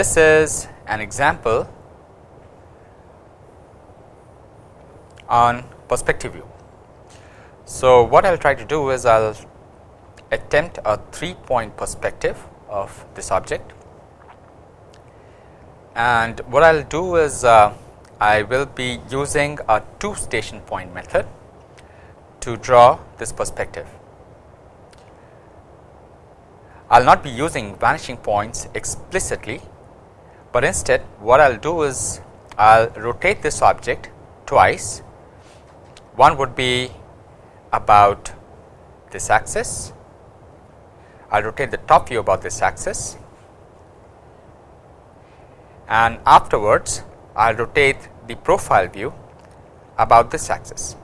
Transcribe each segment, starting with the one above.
This is an example on perspective view. So, what I will try to do is I will attempt a 3 point perspective of this object and what I will do is uh, I will be using a 2 station point method to draw this perspective. I will not be using vanishing points explicitly, but instead what I will do is I will rotate this object twice. One would be about this axis, I will rotate the top view about this axis and afterwards I will rotate the profile view about this axis.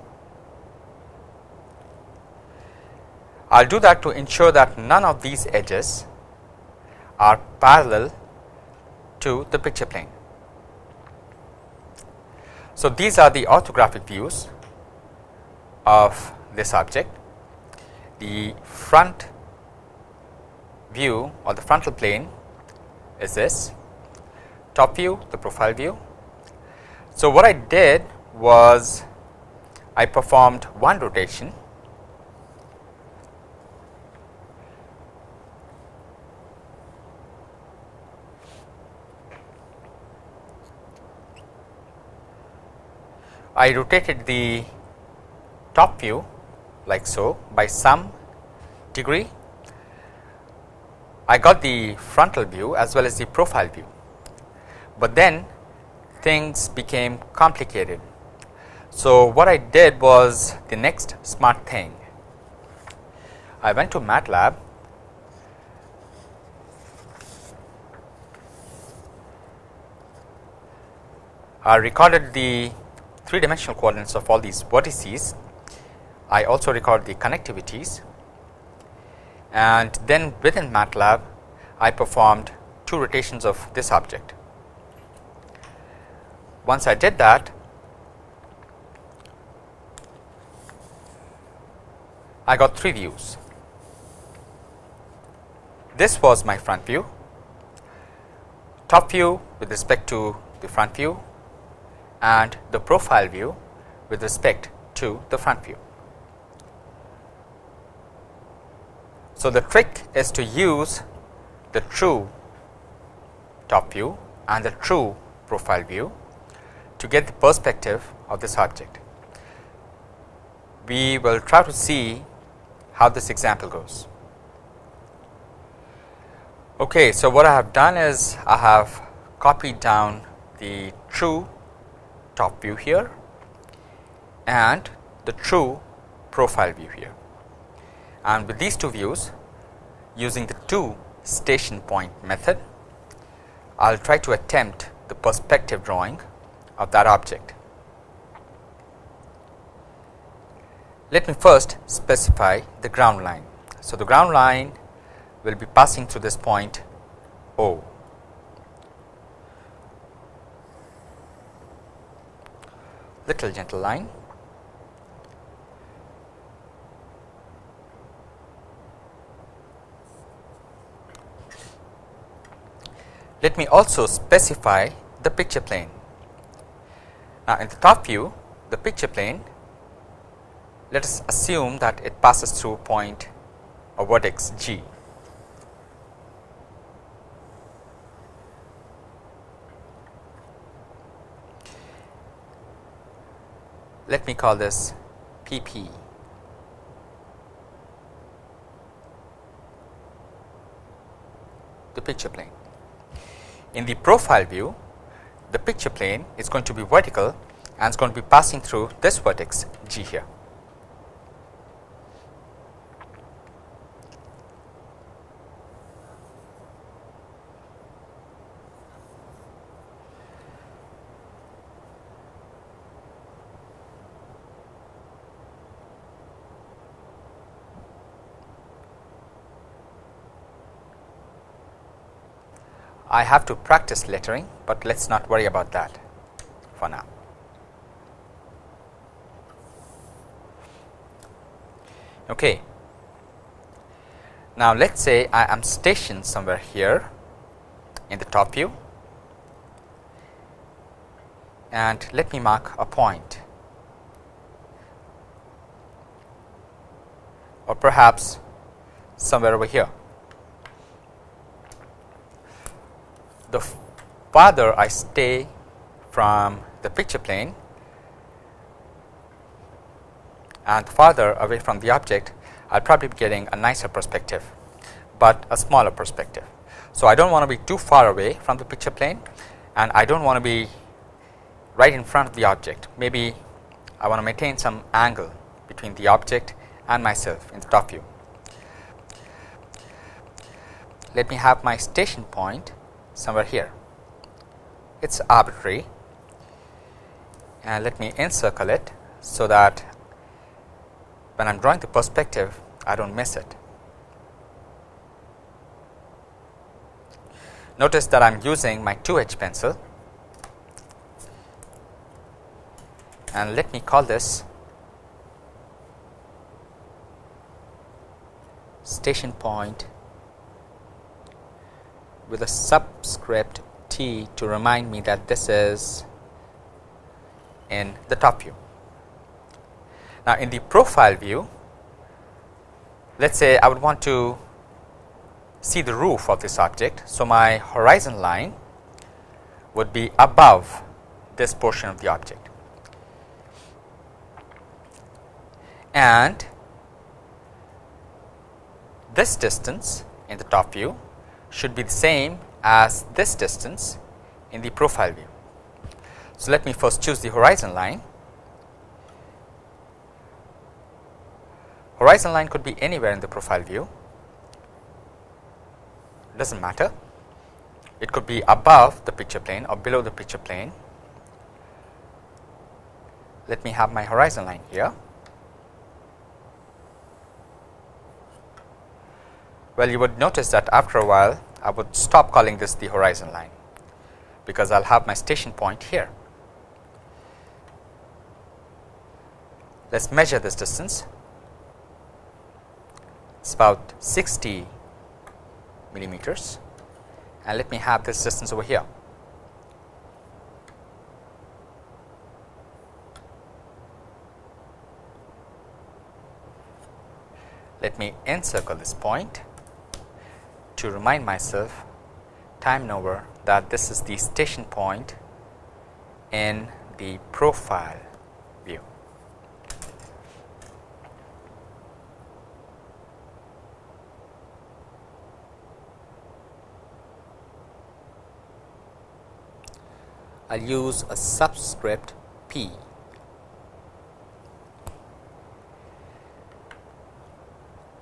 I will do that to ensure that none of these edges are parallel to the picture plane. So, these are the orthographic views of this object. The front view or the frontal plane is this, top view the profile view. So, what I did was I performed one rotation I rotated the top view like so by some degree. I got the frontal view as well as the profile view, but then things became complicated. So, what I did was the next smart thing. I went to MATLAB I recorded the three dimensional coordinates of all these vertices. I also record the connectivities and then within MATLAB I performed two rotations of this object. Once I did that I got three views. This was my front view, top view with respect to the front view and the profile view with respect to the front view. So, the trick is to use the true top view and the true profile view to get the perspective of this object. We will try to see how this example goes. Okay, so what I have done is I have copied down the true top view here and the true profile view here. And with these two views using the two station point method, I will try to attempt the perspective drawing of that object. Let me first specify the ground line. So, the ground line will be passing through this point O. little gentle line. Let me also specify the picture plane. Now, in the top view, the picture plane, let us assume that it passes through point or vertex G. let me call this PP. the picture plane. In the profile view, the picture plane is going to be vertical and is going to be passing through this vertex G here. I have to practice lettering, but let us not worry about that for now. Okay. Now, let us say I am stationed somewhere here in the top view and let me mark a point or perhaps somewhere over here. The farther I stay from the picture plane and farther away from the object, I will probably be getting a nicer perspective, but a smaller perspective. So, I do not want to be too far away from the picture plane and I do not want to be right in front of the object. Maybe I want to maintain some angle between the object and myself in the top view. Let me have my station point somewhere here. It is arbitrary and let me encircle it so that when I am drawing the perspective I do not miss it. Notice that I am using my 2H pencil and let me call this station point with a subscript t to remind me that this is in the top view. Now, in the profile view, let us say I would want to see the roof of this object. So, my horizon line would be above this portion of the object and this distance in the top view should be the same as this distance in the profile view. So, let me first choose the horizon line. Horizon line could be anywhere in the profile view, does not matter. It could be above the picture plane or below the picture plane. Let me have my horizon line here. Well, you would notice that after a while I would stop calling this the horizon line, because I will have my station point here. Let us measure this distance. It is about 60 millimeters and let me have this distance over here. Let me encircle this point to remind myself time over that this is the station point in the profile view. I will use a subscript p.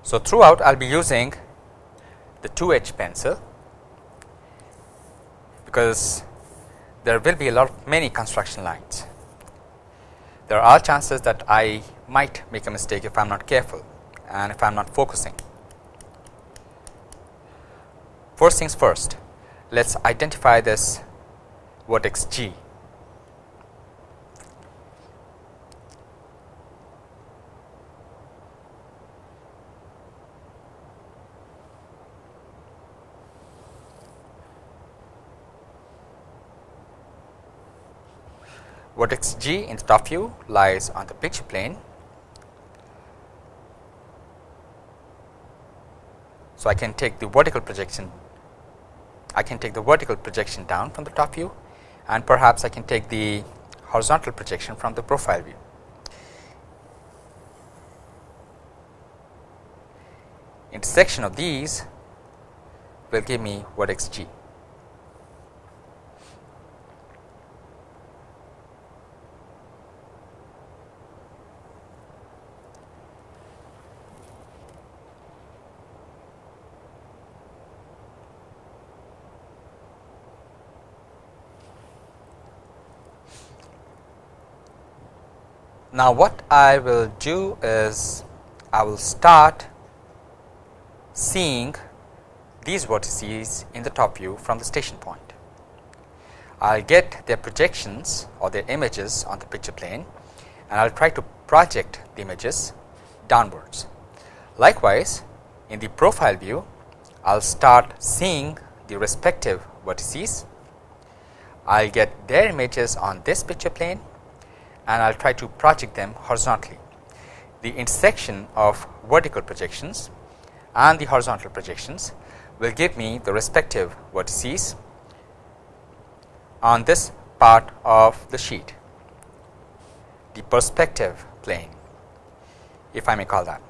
So, throughout I will be using the 2H pencil because there will be a lot of many construction lines. There are chances that I might make a mistake if I am not careful and if I am not focusing. First things first, let us identify this vertex G vertex G in the top view lies on the picture plane. So, I can take the vertical projection, I can take the vertical projection down from the top view and perhaps I can take the horizontal projection from the profile view. Intersection of these will give me vertex G. Now, what I will do is I will start seeing these vertices in the top view from the station point. I will get their projections or their images on the picture plane and I will try to project the images downwards. Likewise, in the profile view, I will start seeing the respective vertices. I will get their images on this picture plane and I will try to project them horizontally. The intersection of vertical projections and the horizontal projections will give me the respective vertices on this part of the sheet, the perspective plane if I may call that.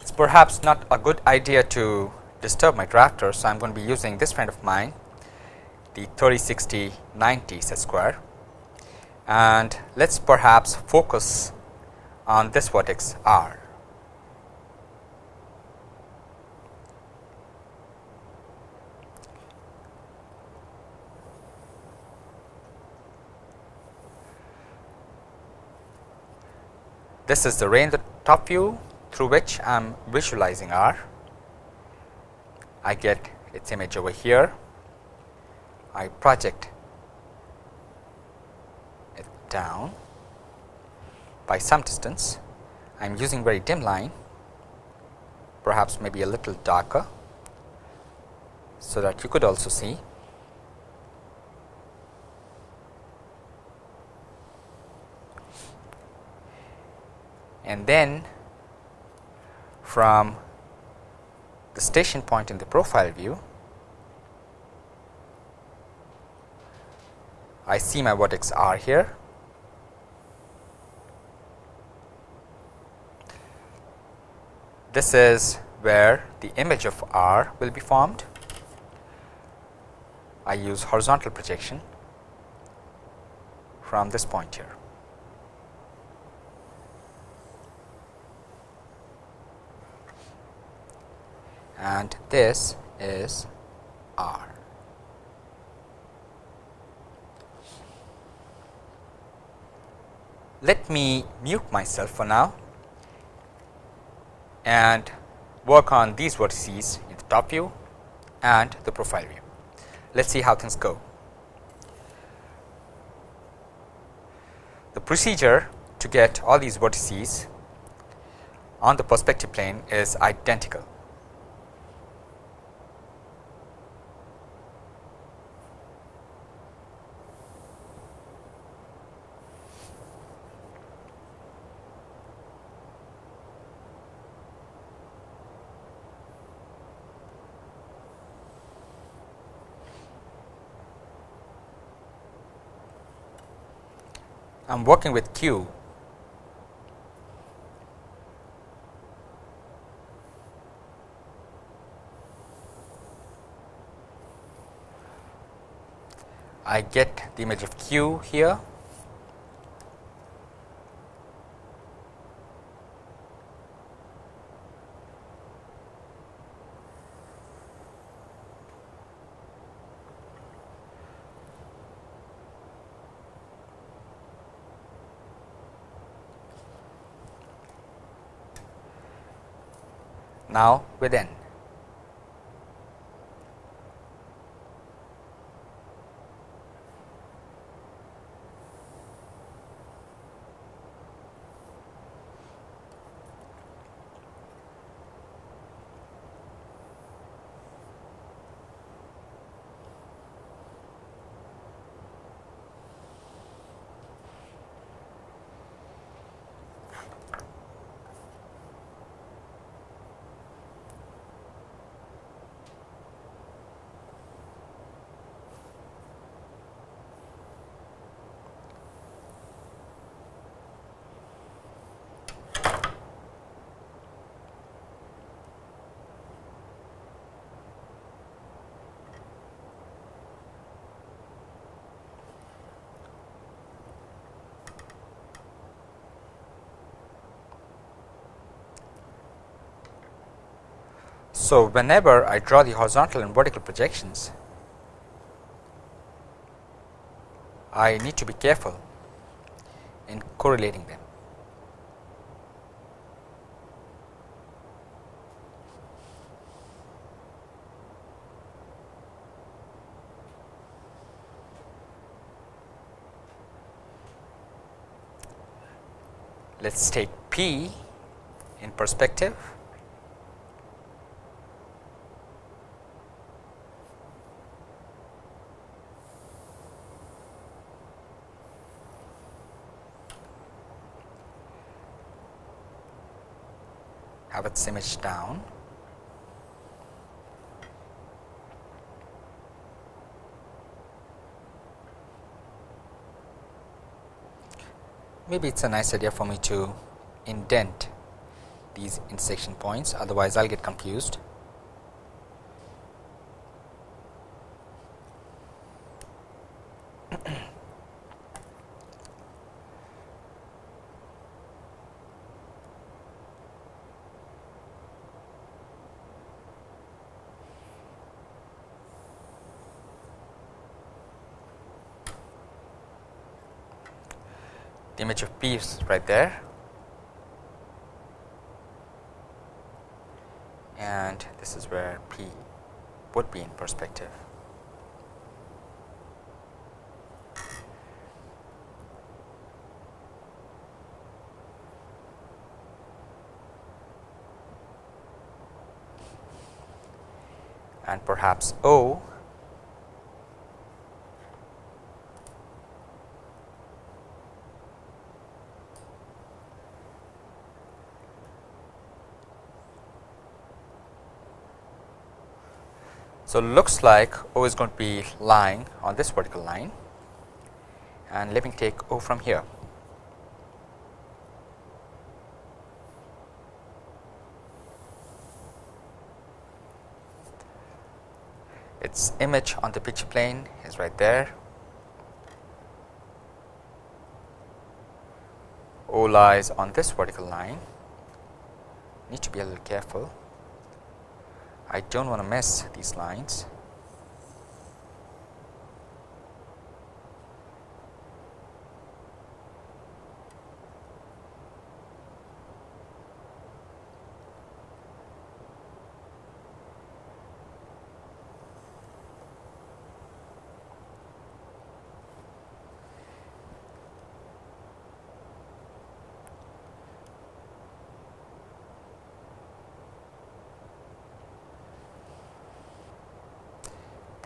It is perhaps not a good idea to disturb my drafter. So, I am going to be using this friend of mine the 3060 90 set square and let us perhaps focus on this vertex r. This is the the top view through which I am visualizing R. I get its image over here. I project it down by some distance. I am using very dim line, perhaps maybe a little darker, so that you could also see. and then from the station point in the profile view, I see my vertex r here. This is where the image of r will be formed. I use horizontal projection from this point here. and this is R. Let me mute myself for now and work on these vertices in the top view and the profile view. Let us see how things go. The procedure to get all these vertices on the perspective plane is identical. Am working with Q. I get the image of Q here now within. So, whenever I draw the horizontal and vertical projections, I need to be careful in correlating them. Let us take P in perspective its image down. Maybe it is a nice idea for me to indent these intersection points otherwise I will get confused. Image of P is right there and this is where P would be in perspective. and perhaps O So, looks like O is going to be lying on this vertical line and let me take O from here. Its image on the picture plane is right there. O lies on this vertical line, need to be a little careful. I do not want to mess these lines.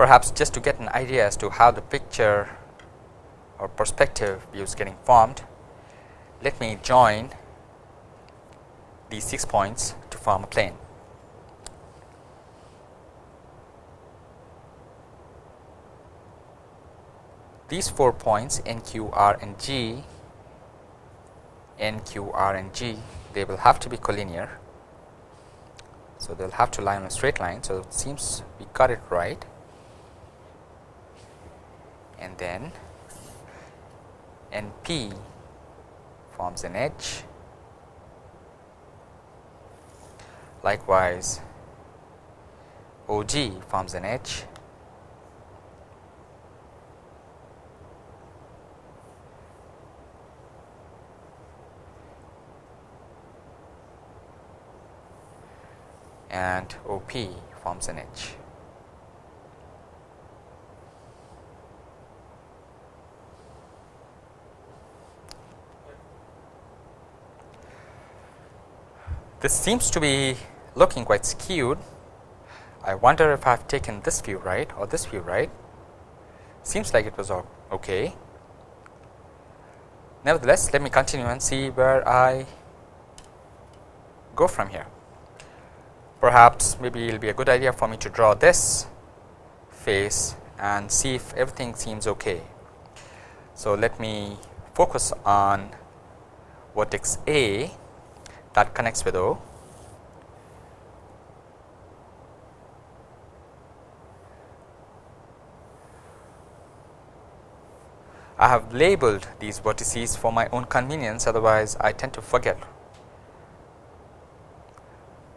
Perhaps just to get an idea as to how the picture or perspective view is getting formed, let me join these 6 points to form a plane. These 4 points N, Q, R and G, N, Q, R and G, they will have to be collinear. So, they will have to lie on a straight line. So, it seems we got it right and then NP forms an edge. Likewise, OG forms an edge. and OP forms an edge. This seems to be looking quite skewed. I wonder if I have taken this view right or this view right. Seems like it was all okay. Nevertheless, let me continue and see where I go from here. Perhaps maybe it will be a good idea for me to draw this face and see if everything seems okay. So, let me focus on vertex A that connects with O. I have labeled these vertices for my own convenience otherwise I tend to forget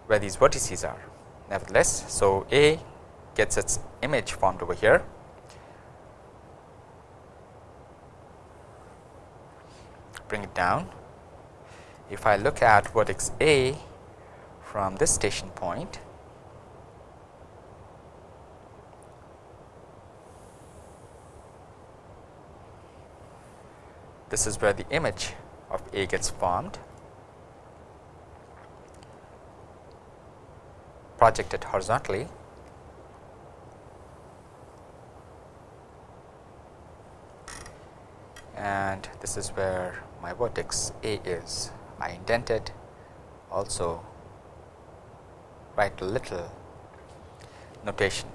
where these vertices are. Nevertheless, so A gets its image formed over here. Bring it down if I look at vertex A from this station point, this is where the image of A gets formed, projected horizontally. and this is where my vertex A is. I indented also write a little notation.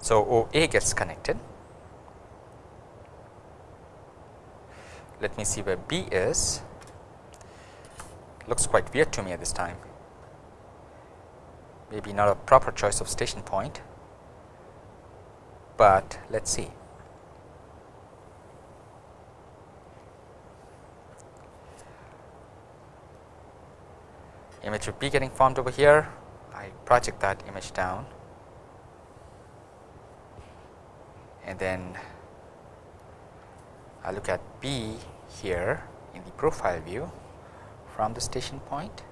So, OA gets connected. Let me see where B is. Looks quite weird to me at this time. Maybe not a proper choice of station point, but let us see. Image of B getting formed over here, I project that image down. And then I look at B here in the profile view from the station point,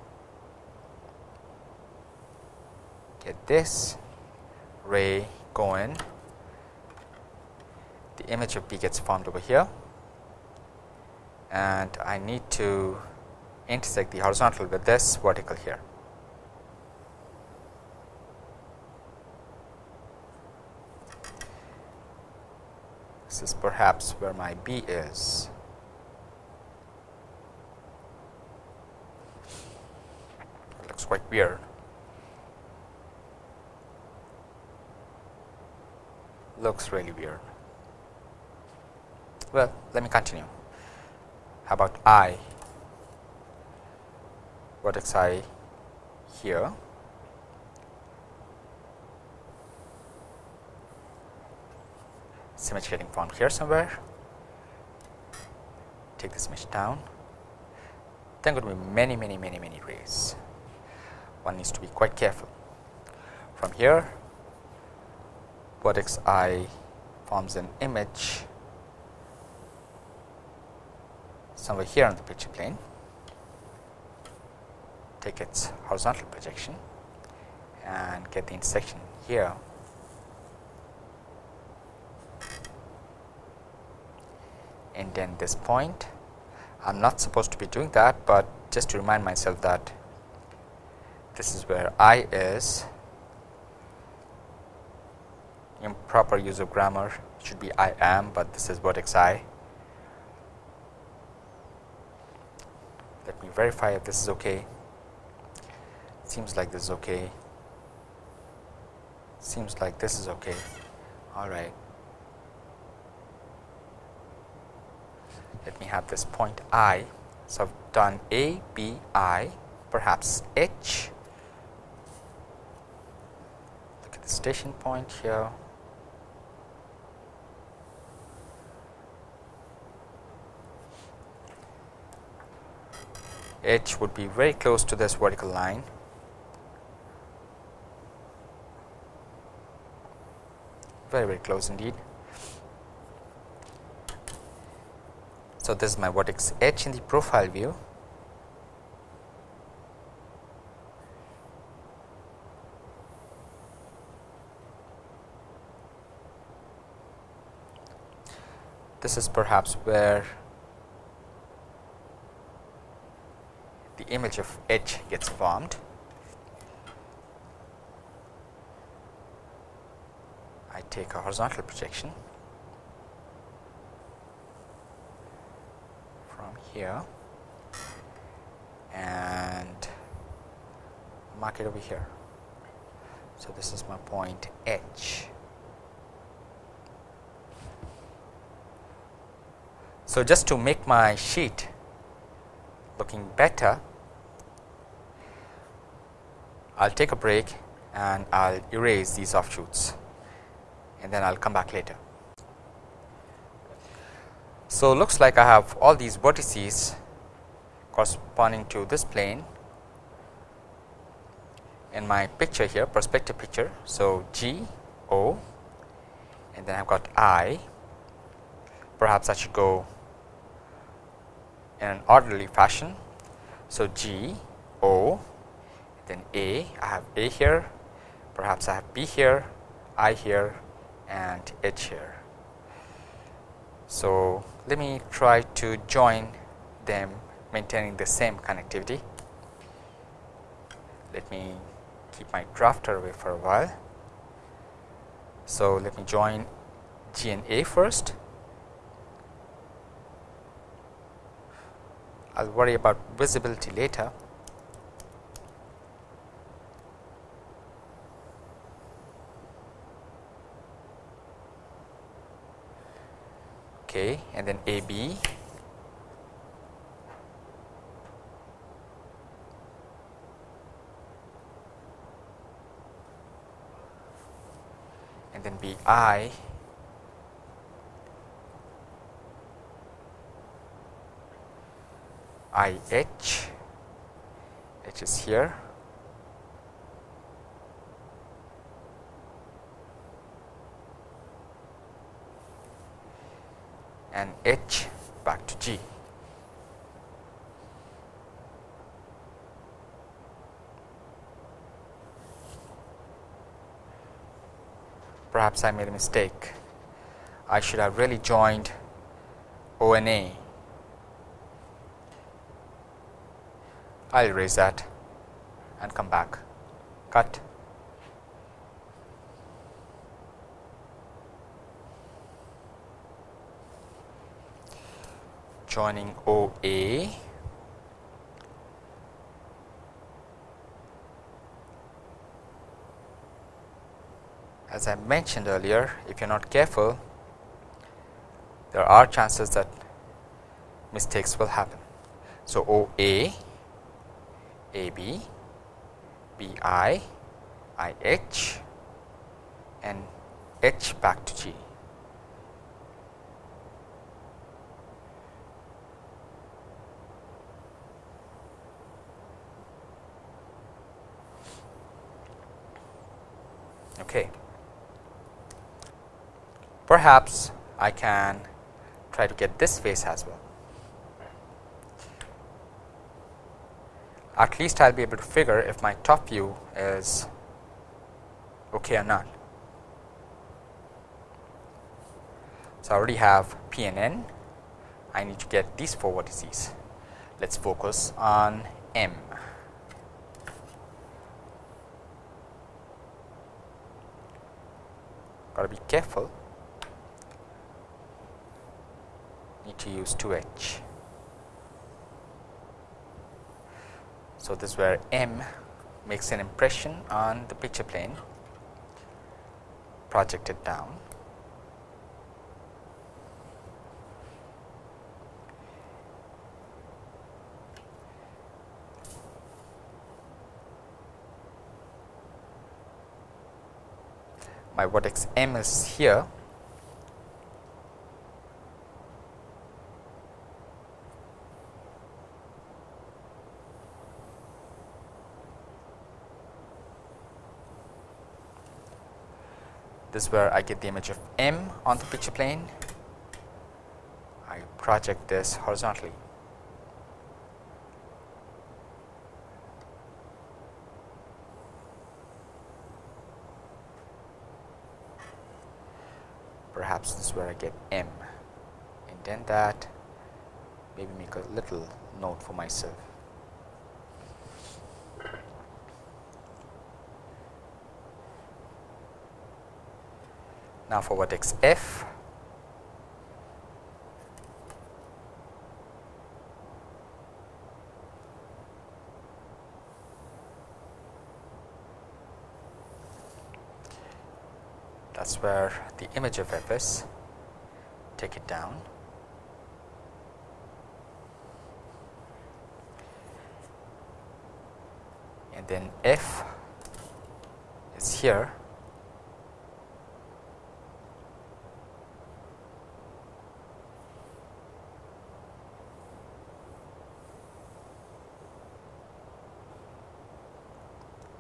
get this ray going, the image of B gets formed over here. And I need to intersect the horizontal with this vertical here. This is perhaps where my B is. It looks quite weird. Looks really weird. Well, let me continue. How about I vertex i here? Image getting formed here somewhere. Take this image down. Then going to be many many many many rays one needs to be quite careful. From here vertex i forms an image somewhere here on the picture plane take its horizontal projection and get the intersection here. And then this point, I am not supposed to be doing that, but just to remind myself that this is where I is improper use of grammar should be I am, but this is vertex I. Let me verify if this is okay seems like this is okay. Seems like this is okay. All right. Let me have this point i. So i've done a b i perhaps h. Look at the station point here. H would be very close to this vertical line very very close indeed. So, this is my vertex H in the profile view. This is perhaps where the image of H gets formed. Take a horizontal projection from here and mark it over here. So, this is my point H. So, just to make my sheet looking better, I will take a break and I will erase these offshoots and then I will come back later. So, looks like I have all these vertices corresponding to this plane in my picture here perspective picture. So, G O and then I have got I perhaps I should go in an orderly fashion. So, G O then A I have A here perhaps I have B here I here and H here. So, let me try to join them maintaining the same connectivity. Let me keep my drafter away for a while. So, let me join G and A first. I will worry about visibility later. Okay and then AB and then BI IH H is here and H back to G. Perhaps I made a mistake. I should have really joined O and A. I'll erase that and come back. Cut. Joining OA as I mentioned earlier if you are not careful there are chances that mistakes will happen. So, OA, AB, BI, IH and H back to G. Okay. Perhaps I can try to get this face as well. At least I will be able to figure if my top view is okay or not. So, I already have P and N. I need to get these four vertices. Let us focus on M. got to be careful. Need to use 2h. So, this is where M makes an impression on the picture plane. Projected down my vertex m is here. This is where I get the image of m on the picture plane. I project this horizontally perhaps this is where I get M indent that maybe make a little note for myself. Now, for vertex F that is where the image of f is take it down. And then f is here.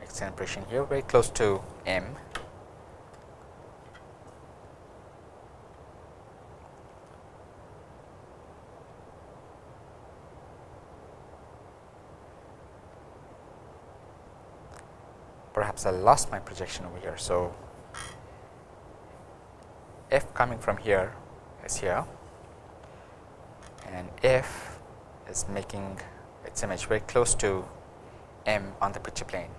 An here very close to m perhaps I lost my projection over here. So, f coming from here is here and f is making its image very close to m on the picture plane.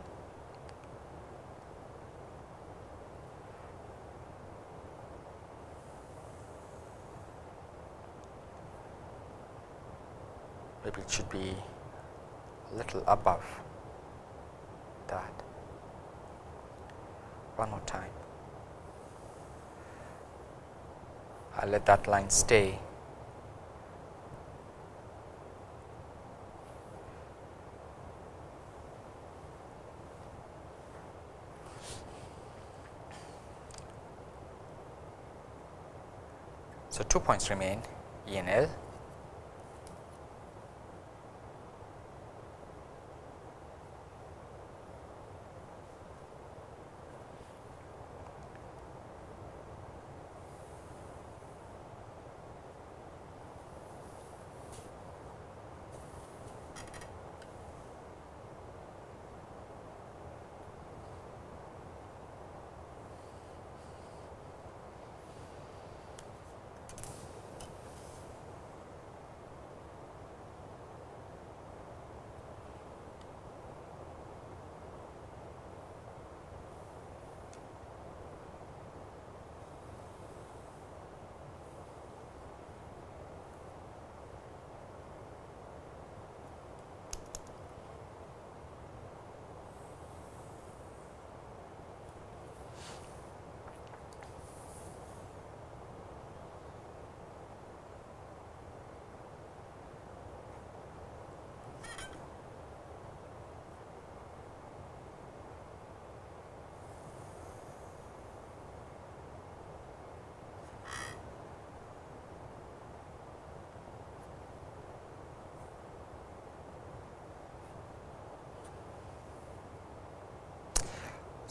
Maybe it should be a little above that one more time. I let that line stay. So, two points remain E and L.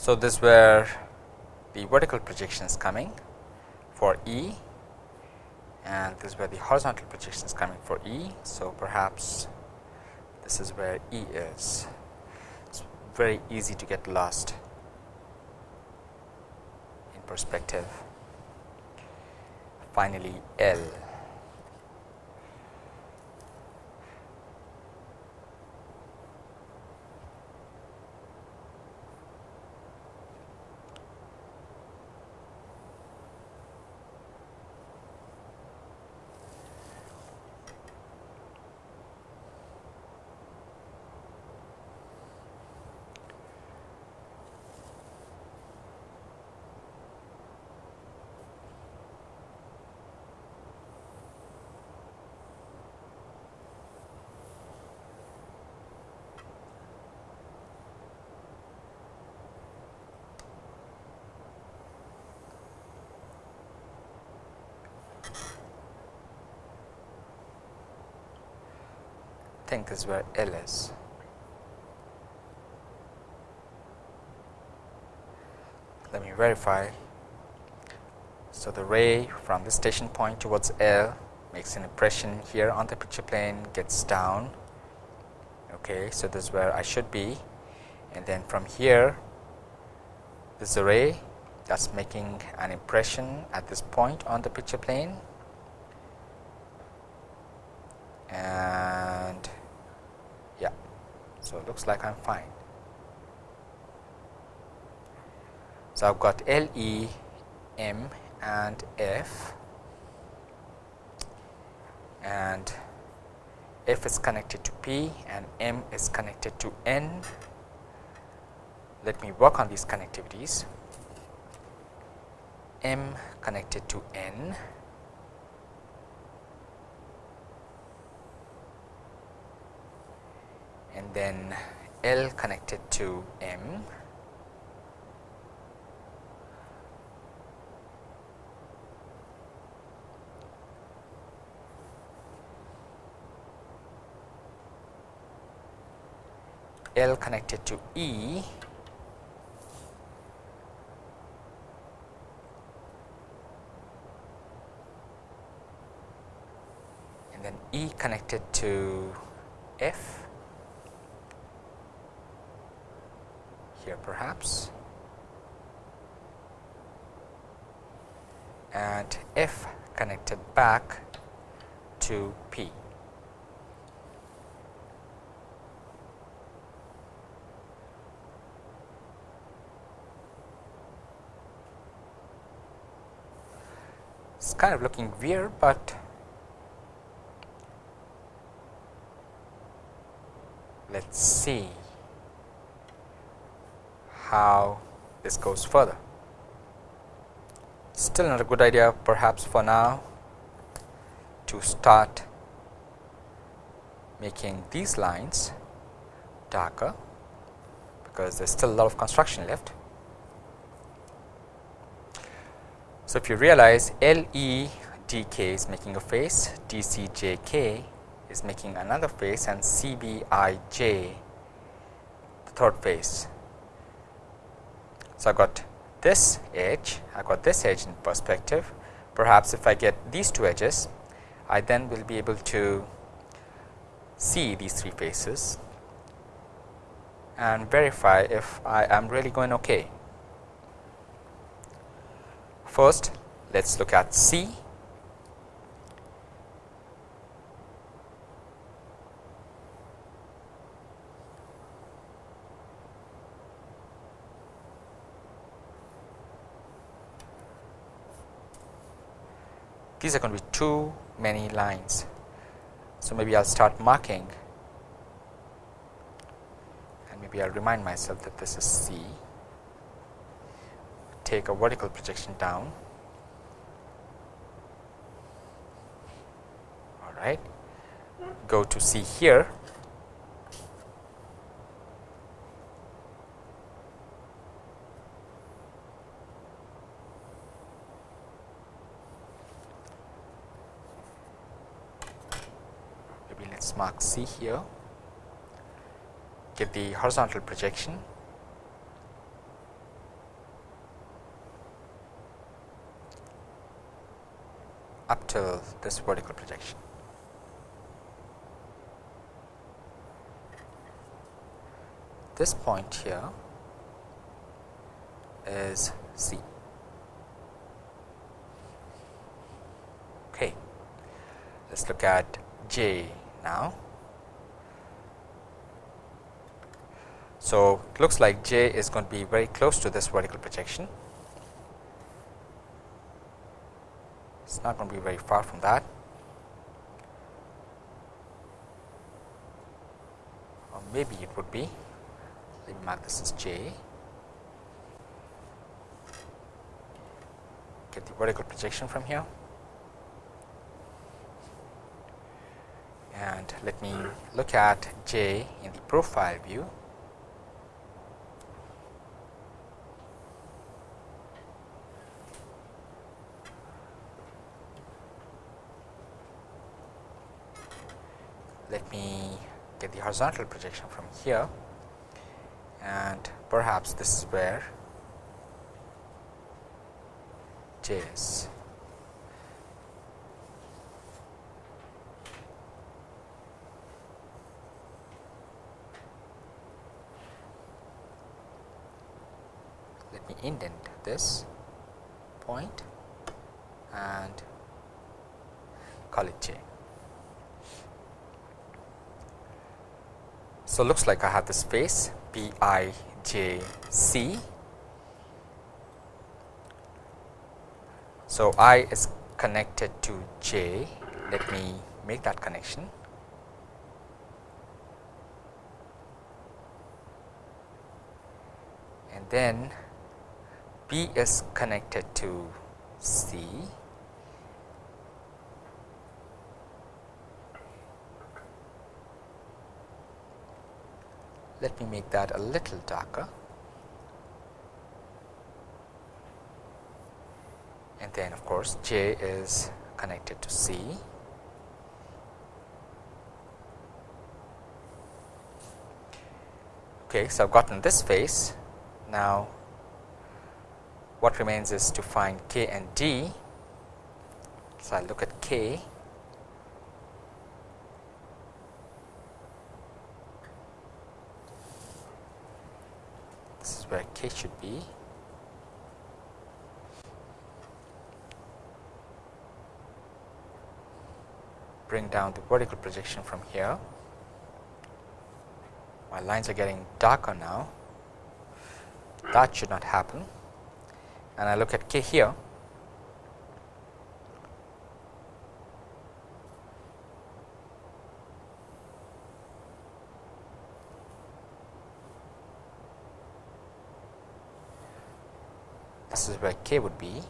So, this where the vertical projection is coming for E and this is where the horizontal projection is coming for E. So, perhaps this is where E is. It is very easy to get lost in perspective. Finally, L. think is where L is. Let me verify. So, the ray from the station point towards L makes an impression here on the picture plane gets down. Okay, so, this is where I should be and then from here this ray that is making an impression at this point on the picture plane and yeah like i'm fine. So i've got l e m and f. And f is connected to p and m is connected to n. Let me work on these connectivities. M connected to n. And then L connected to M. L connected to E. And then E connected to F here perhaps and F connected back to P. It's kind of looking weird, but let's see how this goes further. Still not a good idea perhaps for now to start making these lines darker because there is still a lot of construction left. So, if you realize L E dk is making a face, dcjk is making another face and cbij the third face. So, I got this edge, I got this edge in perspective. Perhaps if I get these two edges, I then will be able to see these three faces and verify if I am really going okay. First, let us look at C. These are going to be too many lines. So, maybe I will start marking and maybe I will remind myself that this is C take a vertical projection down. All right. Go to C here. Maybe let's mark C here. Get the horizontal projection up to this vertical projection. This point here is C. Okay. Let us look at J now. So, it looks like J is going to be very close to this vertical projection. It's not going to be very far from that. Or maybe it would be. Let me mark this as J. Get the vertical projection from here. And let me look at J in the profile view. let me get the horizontal projection from here and perhaps this is where J is. Let me indent this point and call it J. So, looks like I have the space B i j c. So, i is connected to j, let me make that connection. And then B is connected to C let me make that a little darker and then of course J is connected to C. Okay, so I've gotten this face. Now, what remains is to find K and D. So, I look at K this is where k should be. Bring down the vertical projection from here. My lines are getting darker now. That should not happen. And I look at k here. this is where k would be.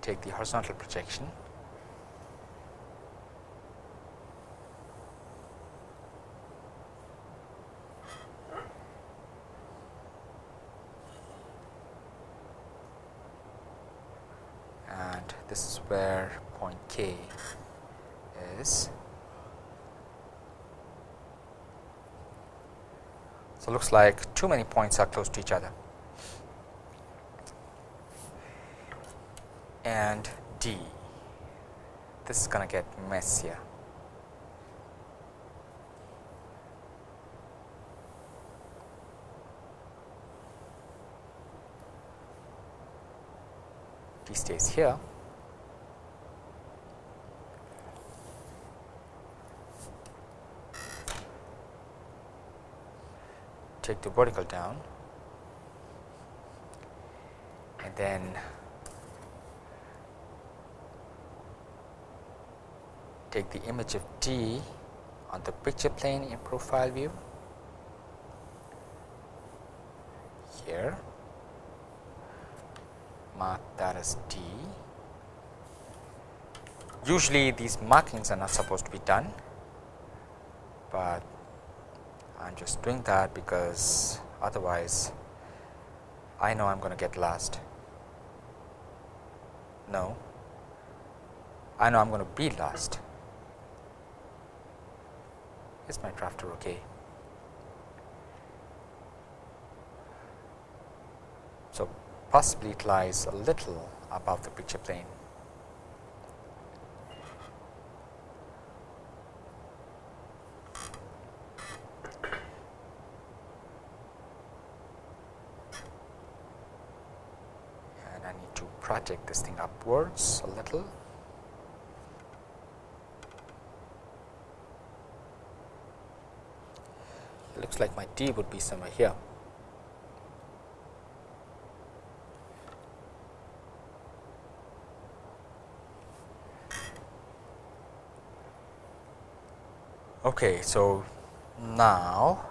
Take the horizontal projection this is where point K is. So, looks like too many points are close to each other and D. This is going to get messier. D stays here. Take the vertical down. And then take the image of D on the picture plane in profile view. Here. Mark that as D. Usually these markings are not supposed to be done but I am just doing that because otherwise I know I am going to get lost no I know I am going to be lost is my drafter okay? So, possibly it lies a little above the picture plane. And I need to project this thing upwards a little. looks like my D would be somewhere here. Okay, so now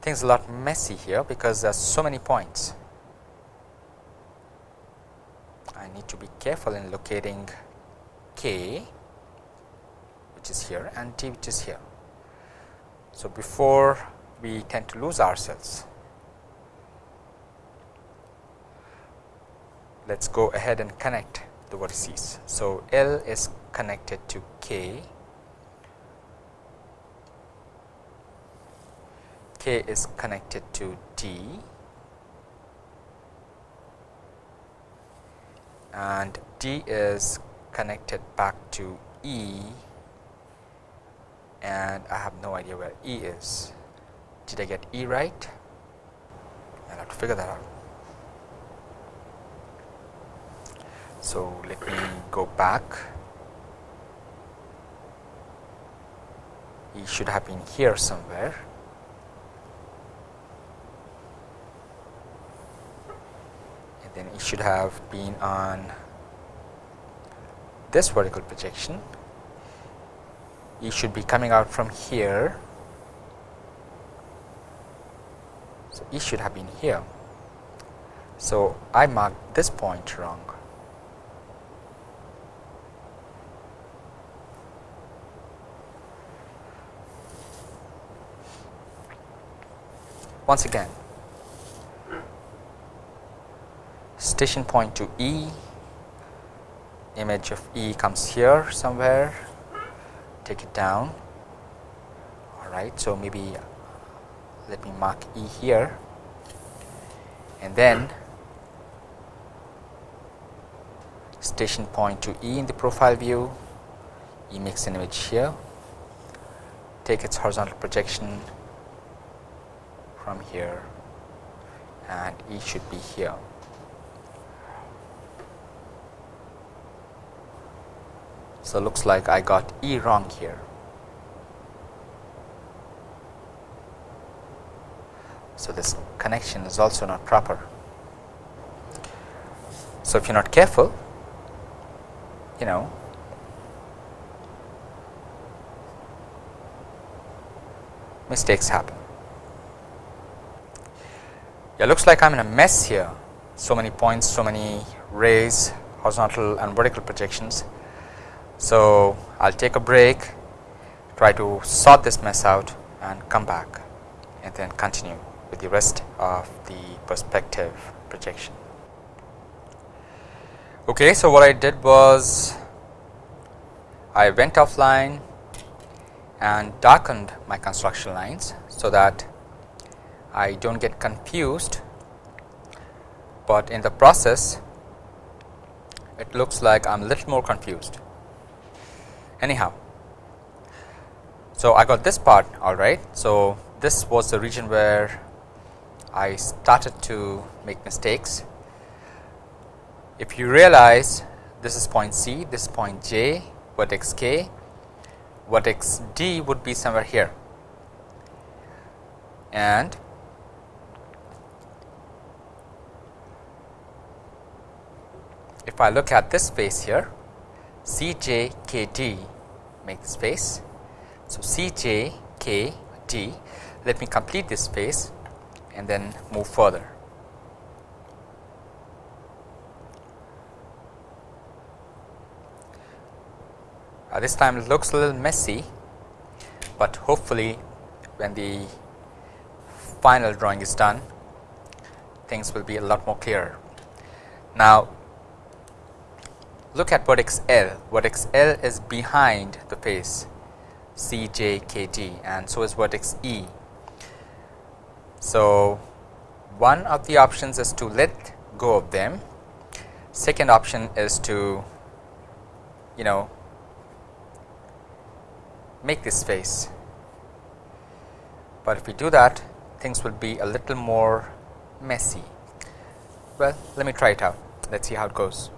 things a lot messy here because there are so many points. I need to be careful in locating K which is here and T which is here. So, before we tend to lose ourselves, let us go ahead and connect the vertices. So, L is connected to K, K is connected to D and D is connected back to E and I have no idea where E is. Did I get E right? I'll have to figure that out. So, let me go back. E should have been here somewhere. Then it should have been on this vertical projection it should be coming out from here. So, it should have been here. So, I marked this point wrong. Once again, station point to E, image of E comes here somewhere. Take it down. All right so maybe uh, let me mark e here. And then station point to e in the profile view. E makes an image here. Take its horizontal projection from here. And e should be here So, looks like I got E wrong here. So, this connection is also not proper. So, if you are not careful, you know mistakes happen. Yeah, looks like I am in a mess here. So many points, so many rays, horizontal and vertical projections. So, I will take a break, try to sort this mess out and come back and then continue with the rest of the perspective projection. Okay, so what I did was I went offline and darkened my construction lines so that I do not get confused, but in the process it looks like I am a little more confused. Anyhow, so I got this part alright. So, this was the region where I started to make mistakes. If you realize this is point C, this is point J, vertex K, vertex D would be somewhere here and if I look at this face here C j k d make this face. So, C j k d let me complete this space and then move further. Uh, this time it looks a little messy, but hopefully when the final drawing is done things will be a lot more clearer. Now, look at vertex L, vertex L is behind the face C J K D and so is vertex E. So, one of the options is to let go of them, second option is to you know make this face, but if we do that things will be a little more messy. Well, let me try it out. Let us see how it goes.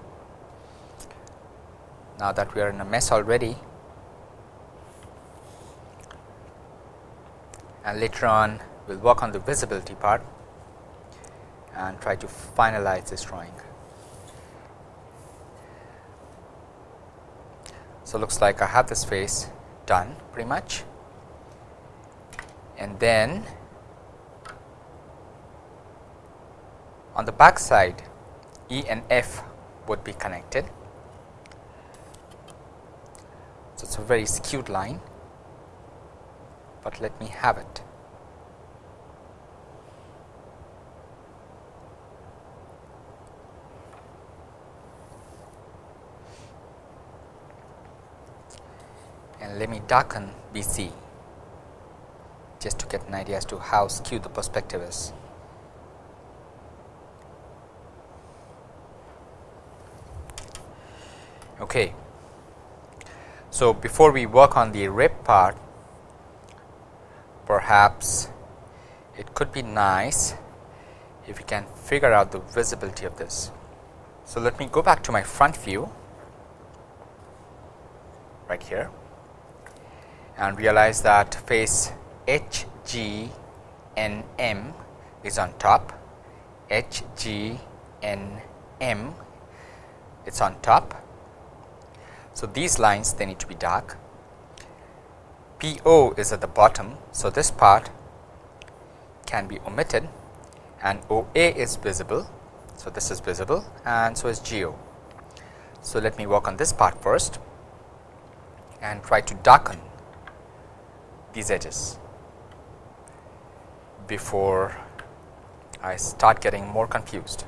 Now that we are in a mess already, and later on we will work on the visibility part and try to finalize this drawing. So, looks like I have this face done pretty much and then on the back side E and F would be connected. So, it is a very skewed line, but let me have it. and let me darken BC just to get an idea as to how skewed the perspective is. Okay. So, before we work on the rib part perhaps it could be nice if we can figure out the visibility of this. So, let me go back to my front view right here and realize that face H G N M is on top, H G N M it's on top. So, these lines they need to be dark, P O is at the bottom. So, this part can be omitted and O A is visible. So, this is visible and so is G O. So, let me work on this part first and try to darken these edges before I start getting more confused.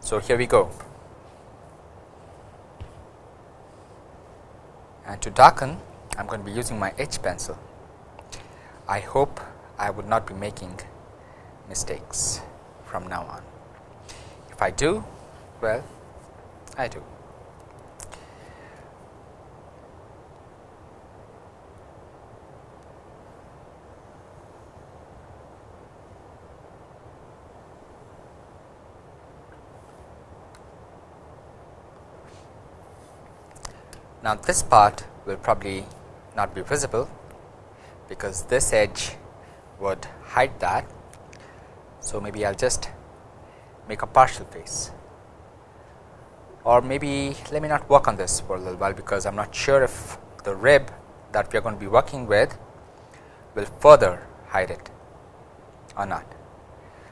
So, here we go and to darken I am going to be using my H pencil. I hope I would not be making mistakes from now on. If I do, well I do. Now, this part will probably not be visible because this edge would hide that. So, maybe I will just make a partial face or maybe let me not work on this for a little while because I am not sure if the rib that we are going to be working with will further hide it or not.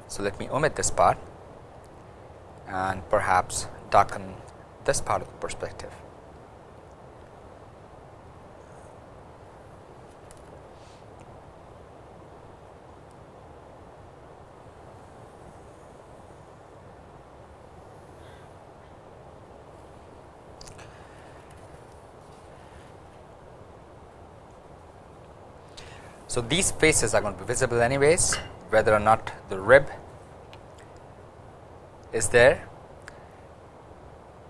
So, let me omit this part and perhaps darken this part of the perspective. So, these faces are going to be visible anyways whether or not the rib is there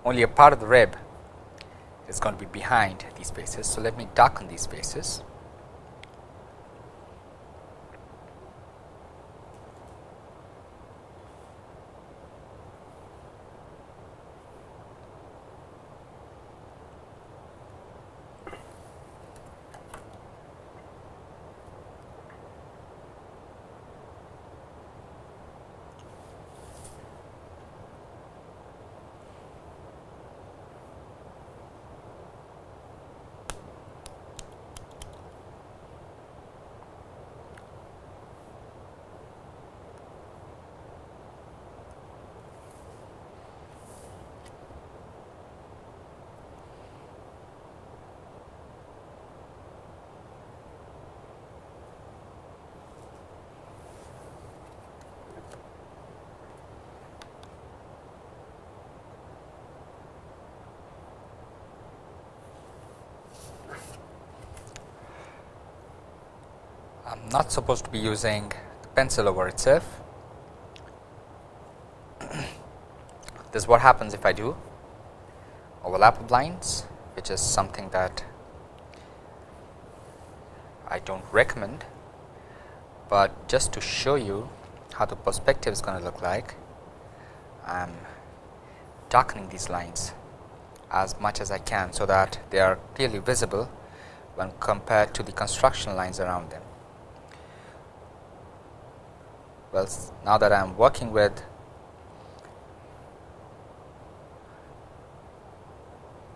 only a part of the rib is going to be behind these faces. So, let me darken these faces. I am not supposed to be using the pencil over itself. this is what happens if I do overlap of lines which is something that I do not recommend, but just to show you how the perspective is going to look like I am darkening these lines as much as I can. So, that they are clearly visible when compared to the construction lines around them. Well now that I am working with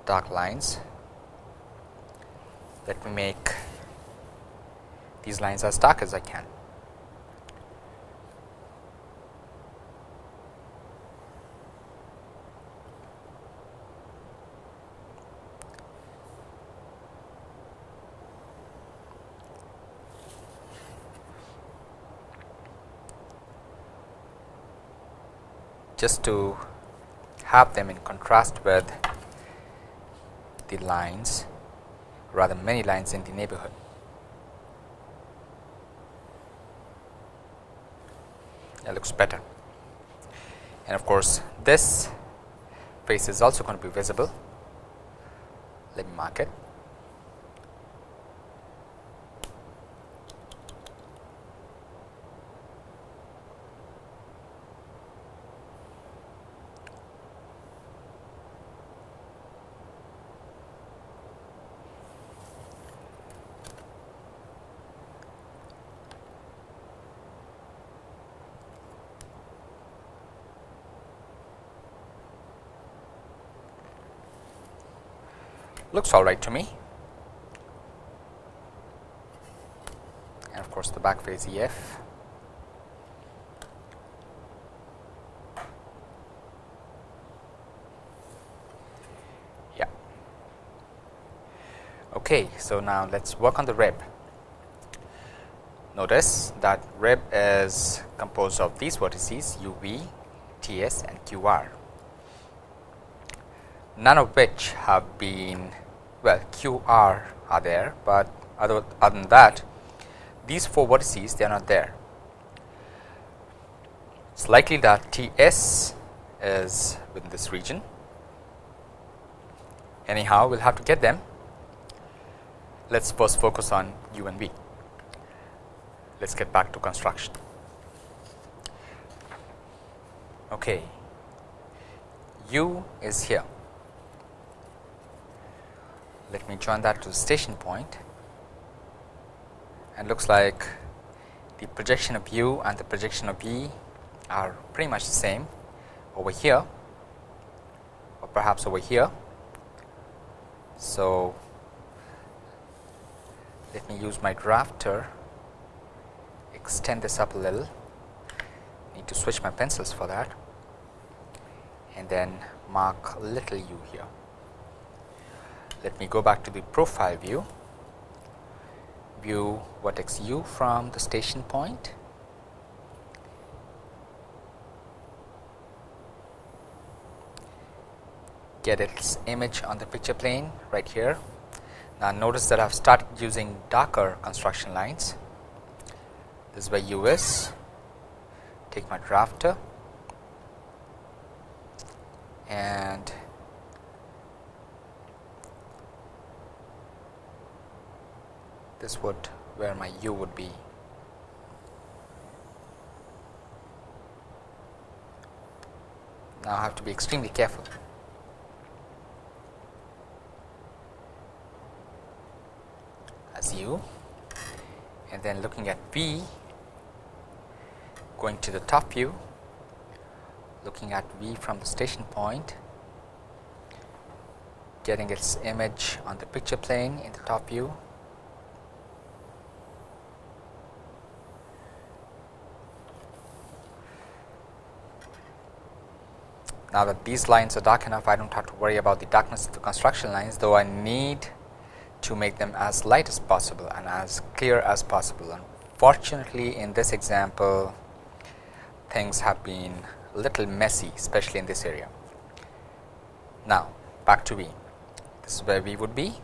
dark lines let me make these lines as dark as I can. Just to have them in contrast with the lines rather many lines in the neighborhood. That looks better and of course, this face is also going to be visible. Let me mark it. Looks alright to me. And of course the back face EF yeah. Okay so now let's work on the rib. Notice that rib is composed of these vertices UV, TS and QR none of which have been well QR are there, but other, other than that these 4 vertices they are not there. It is likely that TS is within this region anyhow we will have to get them. Let us first focus on U and V. Let us get back to construction. Okay. U is here let me join that to the station point. And looks like the projection of u and the projection of v are pretty much the same. Over here or perhaps over here. So, let me use my drafter. Extend this up a little. Need to switch my pencils for that. And then mark little u here let me go back to the profile view, view vertex u from the station point. get its image on the picture plane right here. Now, notice that I have started using darker construction lines this is where u is take my drafter and this would where my u would be. Now I have to be extremely careful. As u and then looking at v going to the top view looking at v from the station point getting its image on the picture plane in the top view Now that these lines are dark enough, I don't have to worry about the darkness of the construction lines, though I need to make them as light as possible and as clear as possible. Unfortunately, in this example, things have been a little messy, especially in this area. Now, back to V. This is where V would be.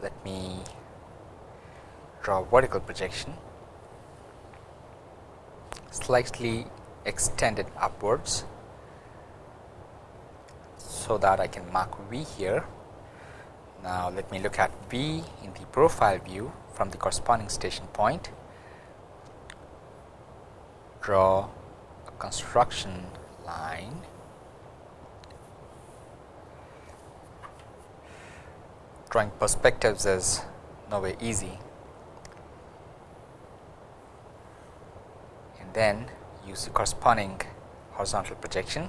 Let me draw a vertical projection slightly extended upwards so that I can mark V here. Now, let me look at V in the profile view from the corresponding station point, draw a construction line. Drawing perspectives is no way easy. And then use the corresponding horizontal projection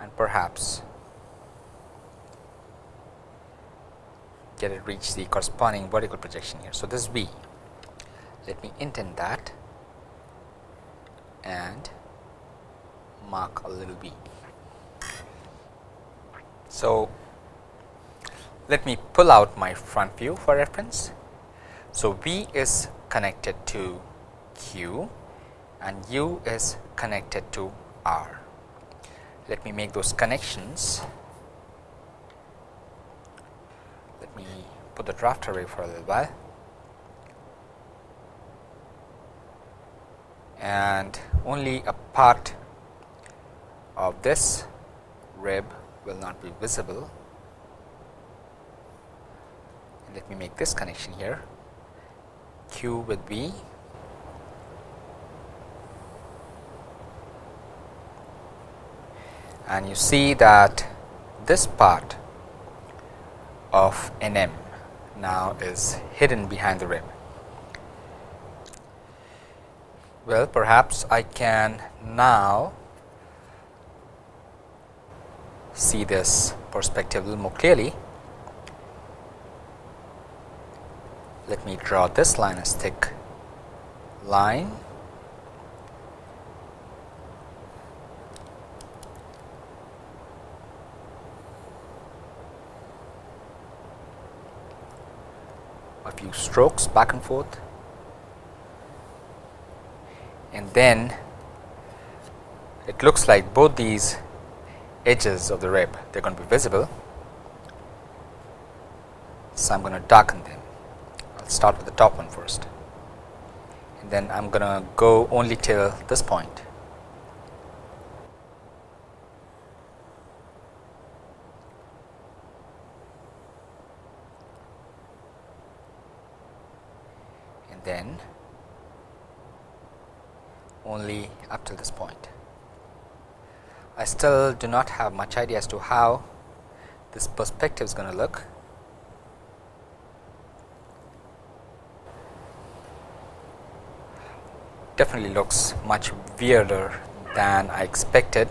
and perhaps get it reach the corresponding vertical projection here. So, this is V. Let me intend that and mark a little V. So, let me pull out my front view for reference. So, V is connected to Q and U is connected to R. Let me make those connections. Let me put the draft away for a little while. And only a part of this rib will not be visible. And let me make this connection here Q with V and you see that this part of NM now is hidden behind the rib. Well, perhaps I can now see this perspective a little more clearly. Let me draw this line as thick line few strokes back and forth and then it looks like both these edges of the rib they are going to be visible. So, I am going to darken them. I will start with the top one first and then I am going to go only till this point. Then only up to this point. I still do not have much idea as to how this perspective is going to look. Definitely looks much weirder than I expected,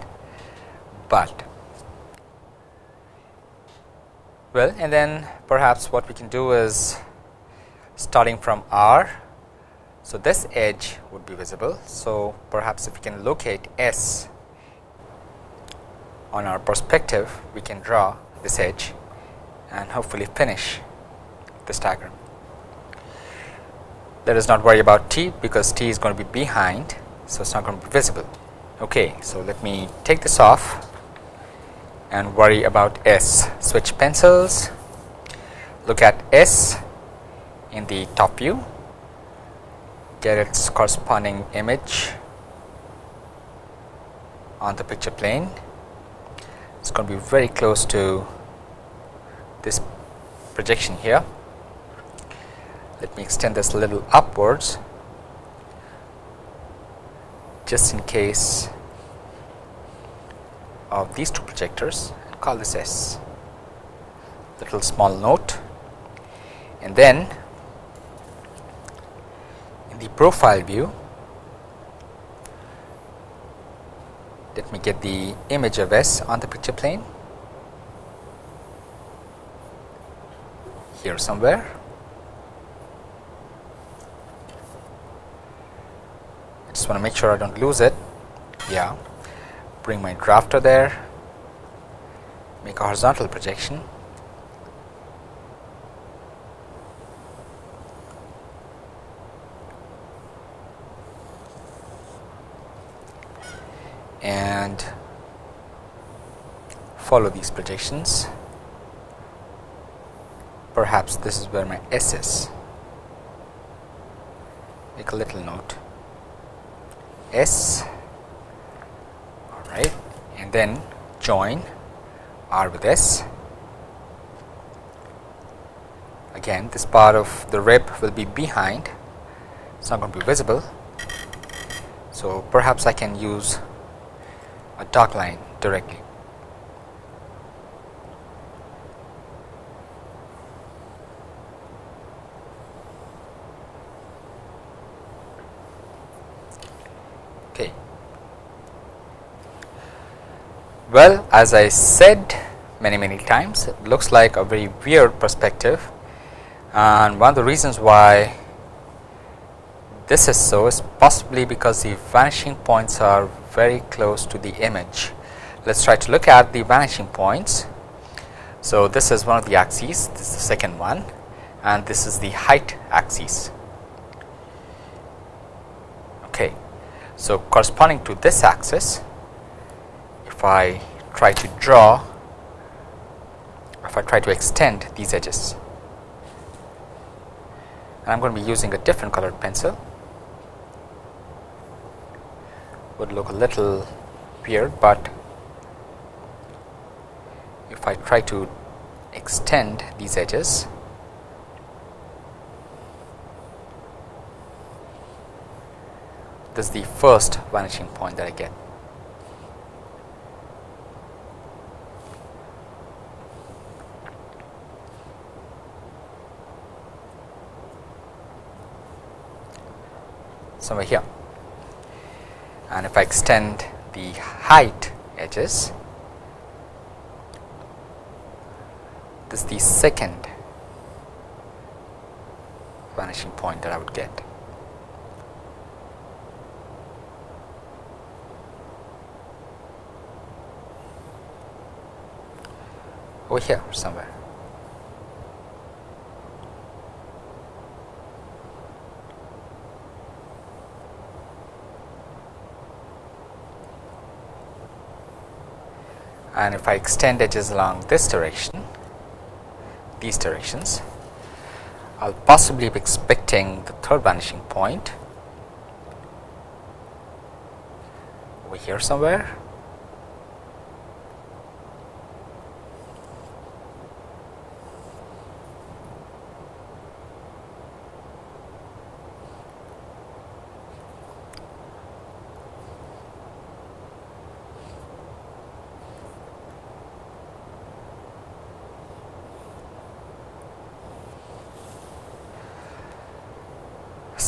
but well and then perhaps what we can do is starting from R so, this edge would be visible. So, perhaps if we can locate S on our perspective, we can draw this edge and hopefully finish this diagram. Let us not worry about T because T is going to be behind. So, it is not going to be visible. Okay, so let me take this off and worry about S. Switch pencils, look at S in the top view, get its corresponding image on the picture plane. It's going to be very close to this projection here. Let me extend this a little upwards just in case of these two projectors call this S little small note and then the profile view. Let me get the image of S on the picture plane. Here somewhere. I just want to make sure I don't lose it. Yeah. Bring my drafter there. Make a horizontal projection and follow these projections. Perhaps this is where my S is. Make a little note. S alright and then join R with S. Again this part of the rib will be behind. So it's not going to be visible. So perhaps I can use a dark line directly. Okay. Well, as I said many many times, it looks like a very weird perspective and one of the reasons why this is so is possibly because the vanishing points are very close to the image. Let us try to look at the vanishing points. So, this is one of the axes, this is the second one and this is the height axis. Okay. So, corresponding to this axis, if I try to draw, if I try to extend these edges, and I am going to be using a different colored pencil would look a little weird, but if I try to extend these edges this is the first vanishing point that I get. somewhere here and if I extend the height edges this is the second vanishing point that I would get. over here somewhere. And if I extend edges along this direction these directions I will possibly be expecting the third vanishing point over here somewhere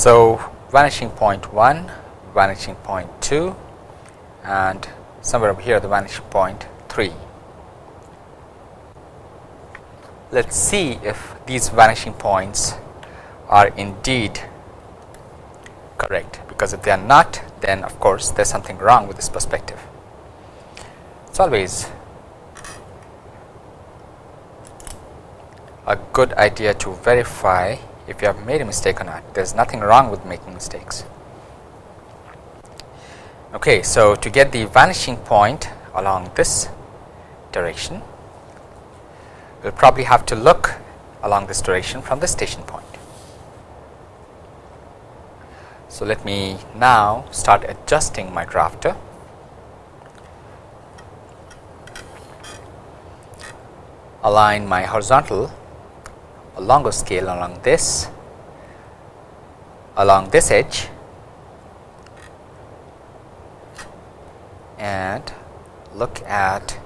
So, vanishing point 1, vanishing point 2 and somewhere over here the vanishing point 3. Let us see if these vanishing points are indeed correct because if they are not then of course there is something wrong with this perspective. It is always a good idea to verify if you have made a mistake or not. There is nothing wrong with making mistakes. Okay, so to get the vanishing point along this direction, we will probably have to look along this direction from the station point. So, let me now start adjusting my drafter. Align my horizontal a longer scale along this along this edge and look at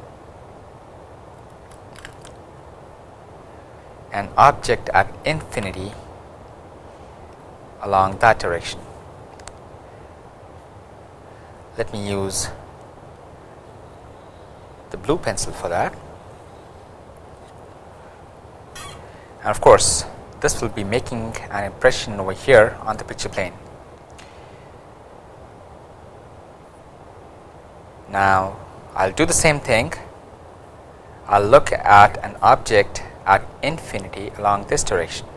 an object at infinity along that direction. Let me use the blue pencil for that. And of course, this will be making an impression over here on the picture plane. Now, I will do the same thing. I will look at an object at infinity along this direction.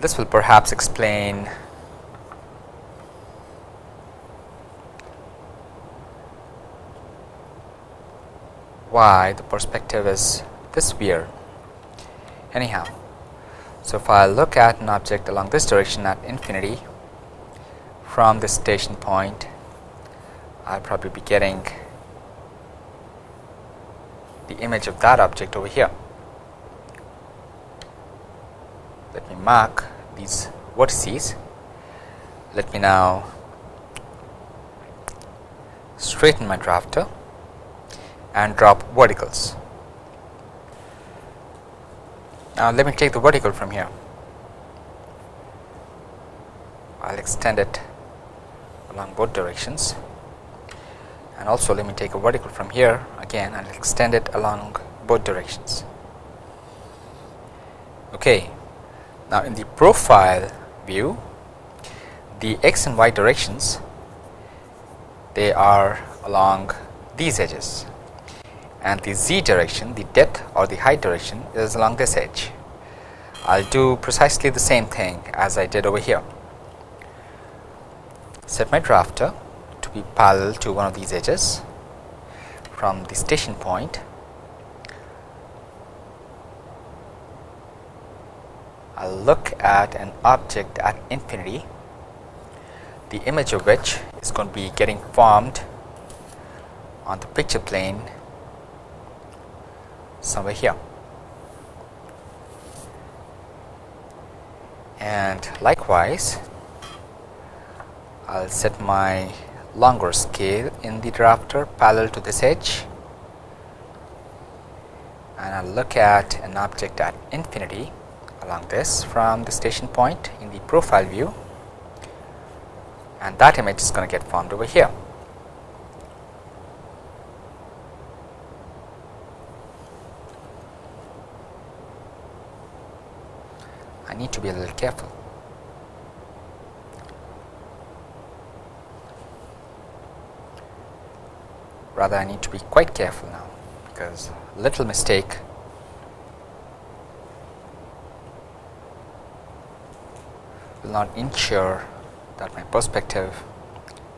This will perhaps explain why the perspective is this weird. Anyhow, so if I look at an object along this direction at infinity from this station point, I'll probably be getting the image of that object over here. Let me mark these vertices. Let me now straighten my drafter and drop verticals. Now, let me take the vertical from here. I will extend it along both directions and also let me take a vertical from here again and extend it along both directions. Okay. Now, in the profile view the x and y directions they are along these edges and the z direction the depth or the height direction is along this edge. I will do precisely the same thing as I did over here. Set my drafter to be parallel to one of these edges from the station point. I will look at an object at infinity the image of which is going to be getting formed on the picture plane somewhere here. And likewise, I will set my longer scale in the drafter parallel to this edge and I will look at an object at infinity along this from the station point in the profile view and that image is going to get formed over here. need to be a little careful. Rather, I need to be quite careful now because a little mistake will not ensure that my perspective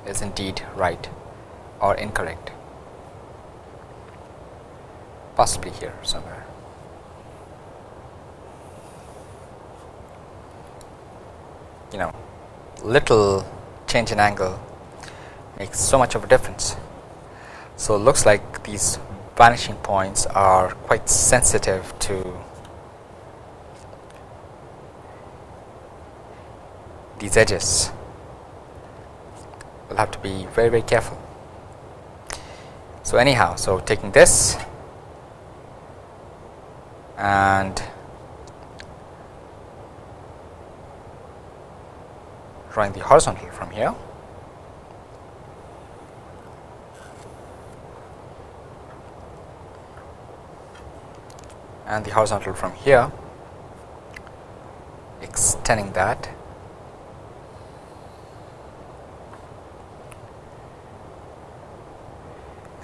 is indeed right or incorrect, possibly here somewhere. You know little change in angle makes so much of a difference. So, it looks like these vanishing points are quite sensitive to these edges. We'll have to be very very careful. So, anyhow, so taking this and drawing the horizontal from here. and the horizontal from here extending that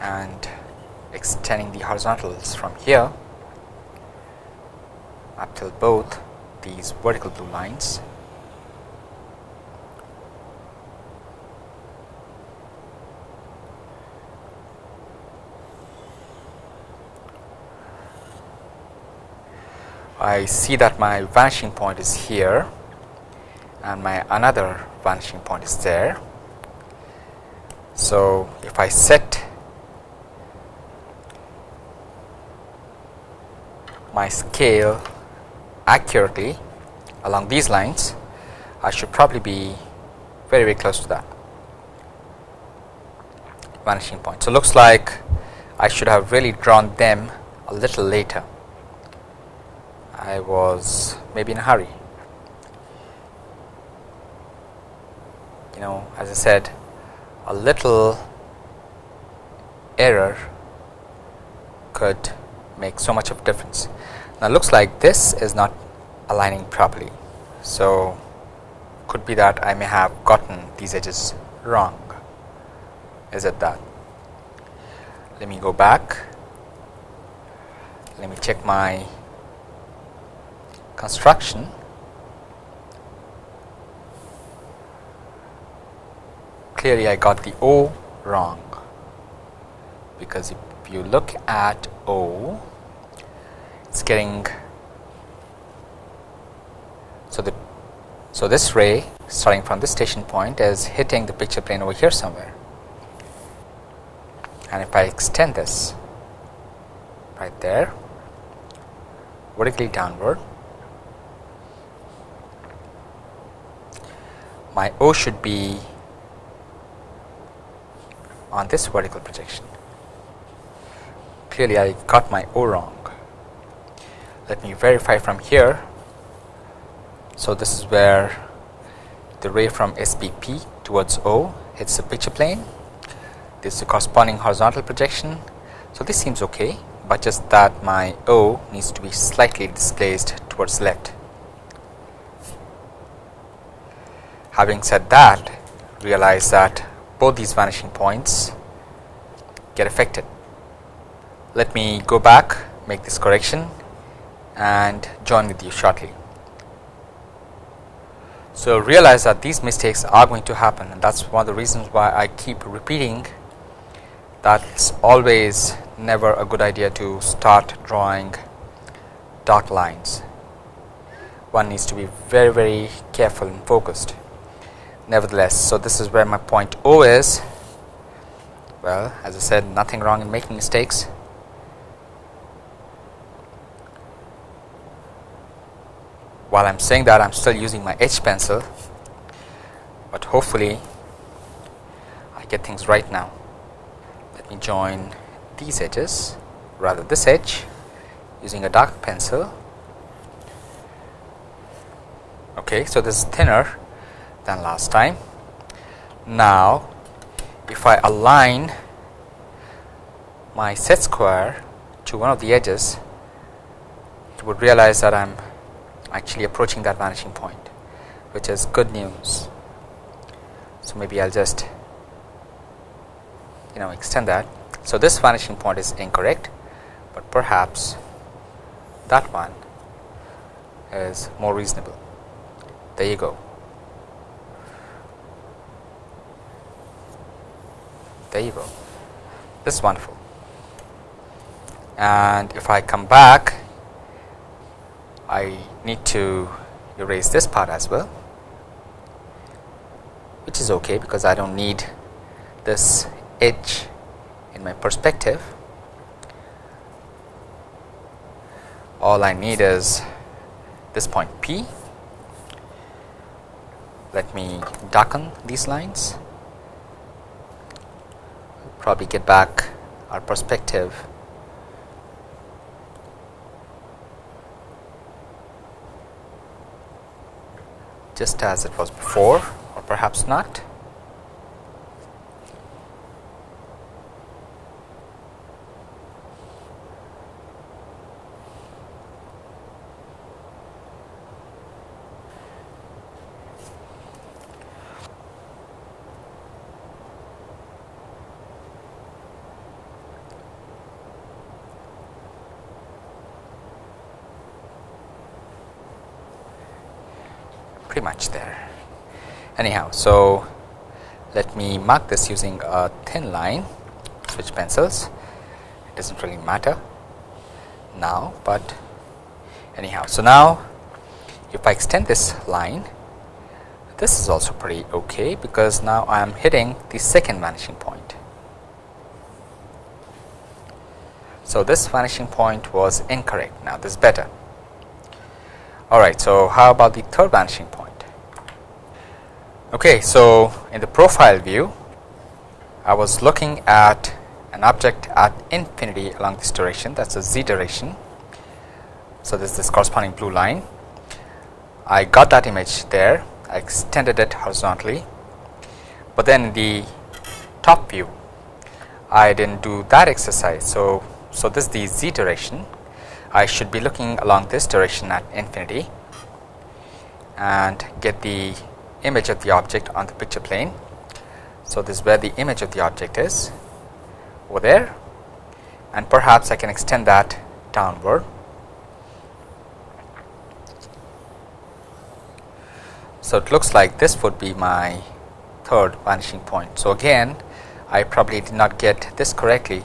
and extending the horizontals from here up till both these vertical blue lines I see that my vanishing point is here and my another vanishing point is there. So, if I set my scale accurately along these lines, I should probably be very very close to that vanishing point. So, looks like I should have really drawn them a little later. I was maybe in a hurry. You know, as I said, a little error could make so much of difference. Now, looks like this is not aligning properly. So, could be that I may have gotten these edges wrong. Is it that? Let me go back. Let me check my construction. Clearly, I got the O wrong because if you look at O, it's getting so the so this ray starting from this station point is hitting the picture plane over here somewhere and if I extend this right there vertically downward my O should be on this vertical projection. Clearly I got my O wrong. Let me verify from here. So this is where the ray from SPP towards O hits the picture plane. This is the corresponding horizontal projection. So this seems okay but just that my O needs to be slightly displaced towards left having said that realize that both these vanishing points get affected. Let me go back make this correction and join with you shortly. So realize that these mistakes are going to happen and that's one of the reasons why I keep repeating that's always never a good idea to start drawing dark lines. One needs to be very very careful and focused nevertheless. So this is where my point O is. Well as I said nothing wrong in making mistakes. While I'm saying that I'm still using my H pencil. But hopefully I get things right now. Let me join these edges rather this edge using a dark pencil. Okay so this is thinner than last time. Now if I align my set square to one of the edges you would realize that I'm actually approaching that vanishing point which is good news. So maybe I'll just you know extend that. So this vanishing point is incorrect but perhaps that one is more reasonable. There you go this is wonderful. And if I come back I need to erase this part as well which is okay because I don't need this edge in my perspective. All I need is this point P. Let me darken these lines probably get back our perspective just as it was before or perhaps not. Pretty much there anyhow so let me mark this using a thin line switch pencils it doesn't really matter now but anyhow so now if I extend this line this is also pretty okay because now I am hitting the second vanishing point. So, this vanishing point was incorrect now this is better. Alright, so how about the third vanishing point? Okay, so in the profile view I was looking at an object at infinity along this direction that is a z direction. So, this is this corresponding blue line. I got that image there I extended it horizontally, but then the top view I did not do that exercise. So, so this is the z direction I should be looking along this direction at infinity and get the image of the object on the picture plane. So, this is where the image of the object is over there and perhaps I can extend that downward So, it looks like this would be my third vanishing point. So, again I probably did not get this correctly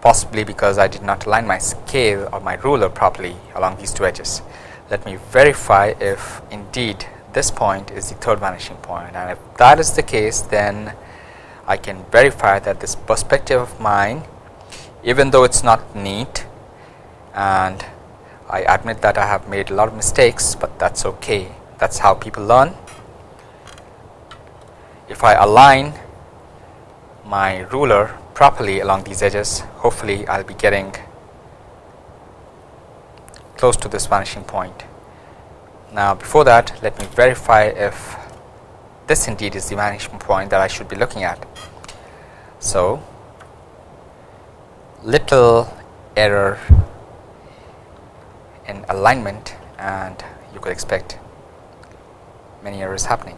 possibly because I did not align my scale or my ruler properly along these two edges. Let me verify if indeed this point is the third vanishing point and if that is the case then I can verify that this perspective of mine even though it is not neat and I admit that I have made a lot of mistakes, but that is okay that is how people learn. If I align my ruler properly along these edges, hopefully I will be getting close to this vanishing point. Now, before that let me verify if this indeed is the vanishing point that I should be looking at. So, little error in alignment and you could expect many errors happening.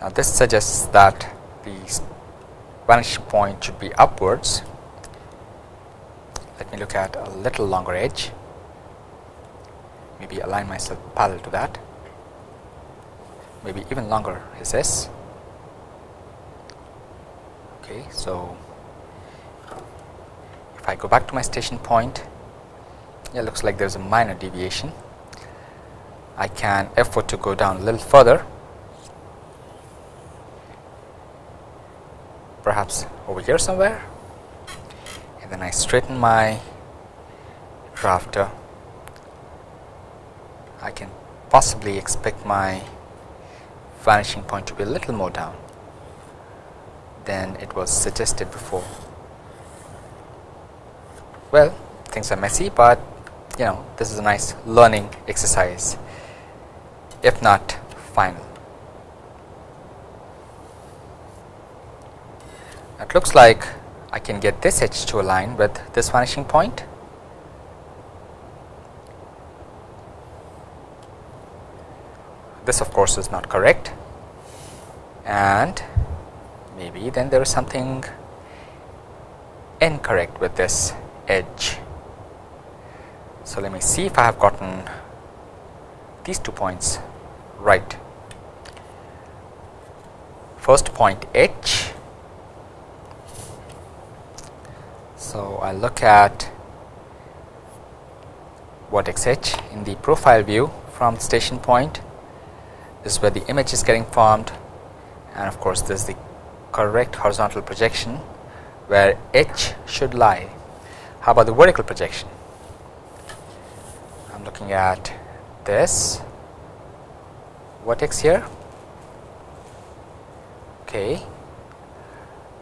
Now, this suggests that the vanishing point should be upwards. Let me look at a little longer edge, maybe align myself parallel to that, maybe even longer is this. Okay, so if I go back to my station point it looks like there is a minor deviation. I can effort to go down a little further perhaps over here somewhere and then I straighten my drafter. I can possibly expect my vanishing point to be a little more down than it was suggested before. Well things are messy but you know this is a nice learning exercise. If not final. It looks like I can get this edge to align with this vanishing point. This of course is not correct and maybe then there is something incorrect with this edge. So, let me see if I have gotten these two points right. First point H. So, I look at vertex H in the profile view from station point. This is where the image is getting formed and of course, this is the correct horizontal projection where H should lie. How about the vertical projection? I'm looking at this vertex here okay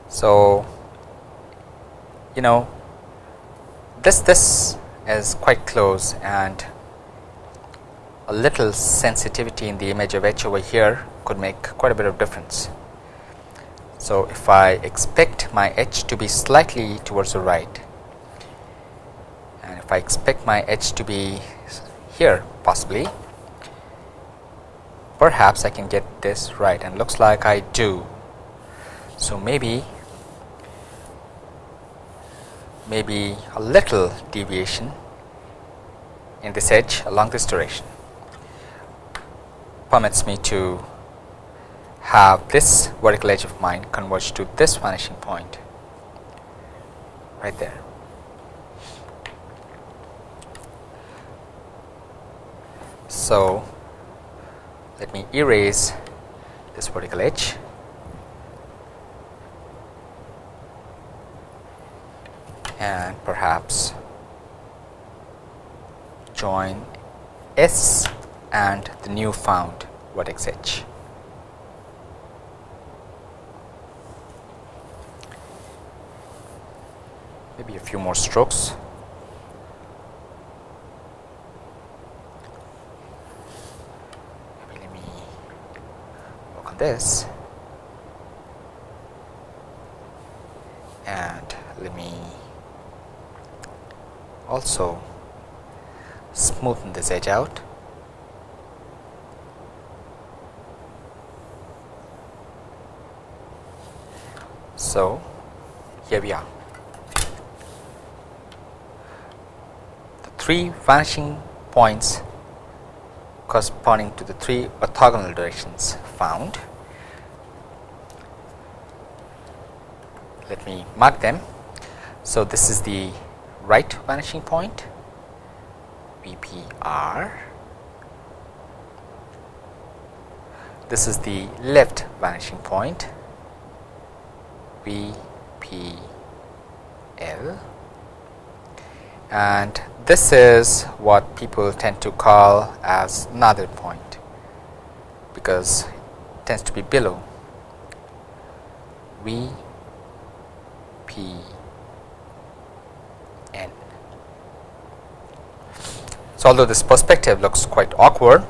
so you know this this is quite close and a little sensitivity in the image of h over here could make quite a bit of difference so if I expect my h to be slightly towards the right and if I expect my h to be here possibly perhaps I can get this right and looks like I do. So, maybe maybe a little deviation in this edge along this direction permits me to have this vertical edge of mine converge to this vanishing point right there. So, let me erase this vertical edge and perhaps join S and the new found vertex H. Maybe a few more strokes. Maybe let me work on this and let me also smoothen this edge out. So here we are. The three vanishing points corresponding to the three orthogonal directions found. Let me mark them. So this is the right vanishing point VPR. This is the left vanishing point VPL and this is what people tend to call as another point because it tends to be below VP So, although this perspective looks quite awkward,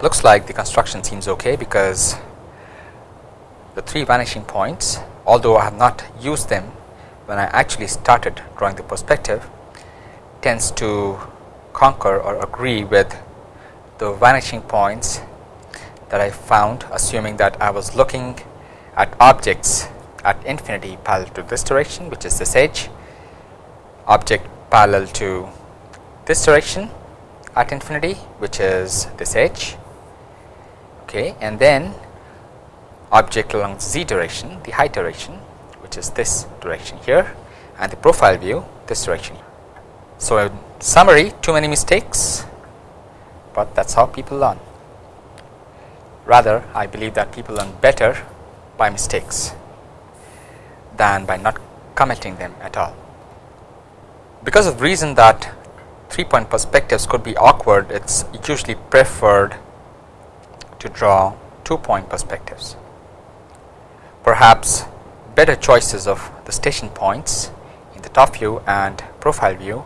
looks like the construction seems okay because the three vanishing points, although I have not used them when I actually started drawing the perspective, tends to conquer or agree with the vanishing points that I found assuming that I was looking at objects at infinity parallel to this direction which is this edge, object parallel to this direction at infinity which is this edge okay and then object along z direction the height direction which is this direction here and the profile view this direction. So in summary too many mistakes but that's how people learn. Rather i believe that people learn better by mistakes than by not committing them at all. Because of the reason that three point perspectives could be awkward, it is usually preferred to draw two point perspectives. Perhaps better choices of the station points in the top view and profile view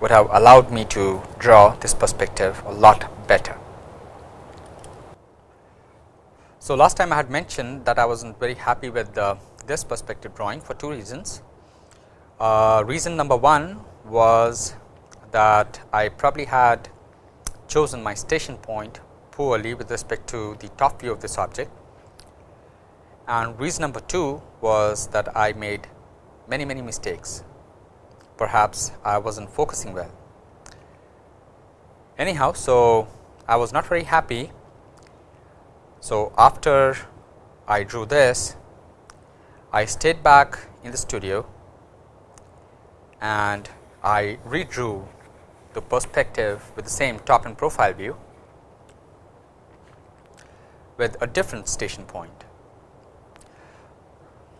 would have allowed me to draw this perspective a lot better. So, last time I had mentioned that I was not very happy with the, this perspective drawing for two reasons. Uh, reason number one was that I probably had chosen my station point poorly with respect to the top view of this object. And reason number 2 was that I made many many mistakes, perhaps I was not focusing well. Anyhow, so I was not very happy. So, after I drew this, I stayed back in the studio and I redrew the perspective with the same top and profile view with a different station point.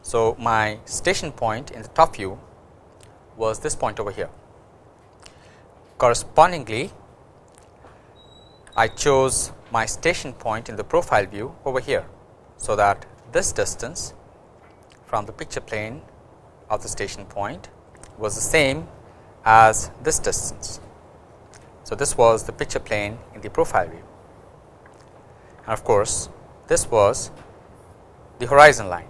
So, my station point in the top view was this point over here. Correspondingly, I chose my station point in the profile view over here. So, that this distance from the picture plane of the station point was the same as this distance. So, this was the picture plane in the profile view and of course, this was the horizon line.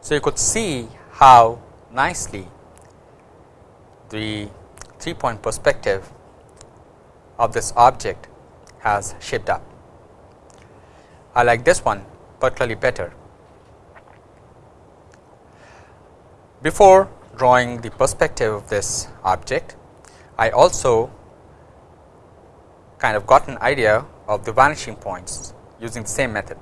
So, you could see how nicely the three point perspective of this object has shaped up. I like this one particularly better. Before drawing the perspective of this object, I also kind of got an idea of the vanishing points using the same method.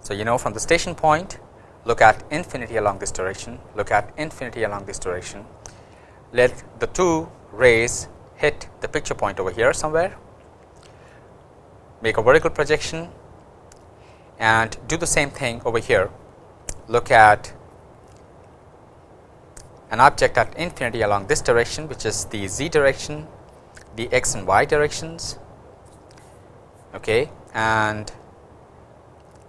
So, you know from the station point look at infinity along this direction, look at infinity along this direction, let the two rays hit the picture point over here somewhere, make a vertical projection and do the same thing over here. Look at an object at infinity along this direction which is the z direction, the x and y directions okay, and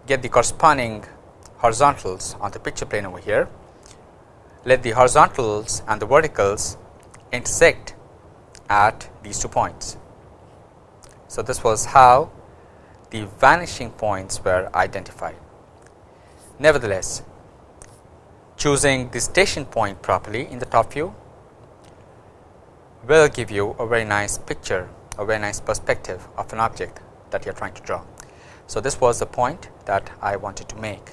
get the corresponding horizontals on the picture plane over here. Let the horizontals and the verticals intersect at these two points. So, this was how the vanishing points were identified. Nevertheless, choosing the station point properly in the top view will give you a very nice picture, a very nice perspective of an object that you are trying to draw. So, this was the point that I wanted to make.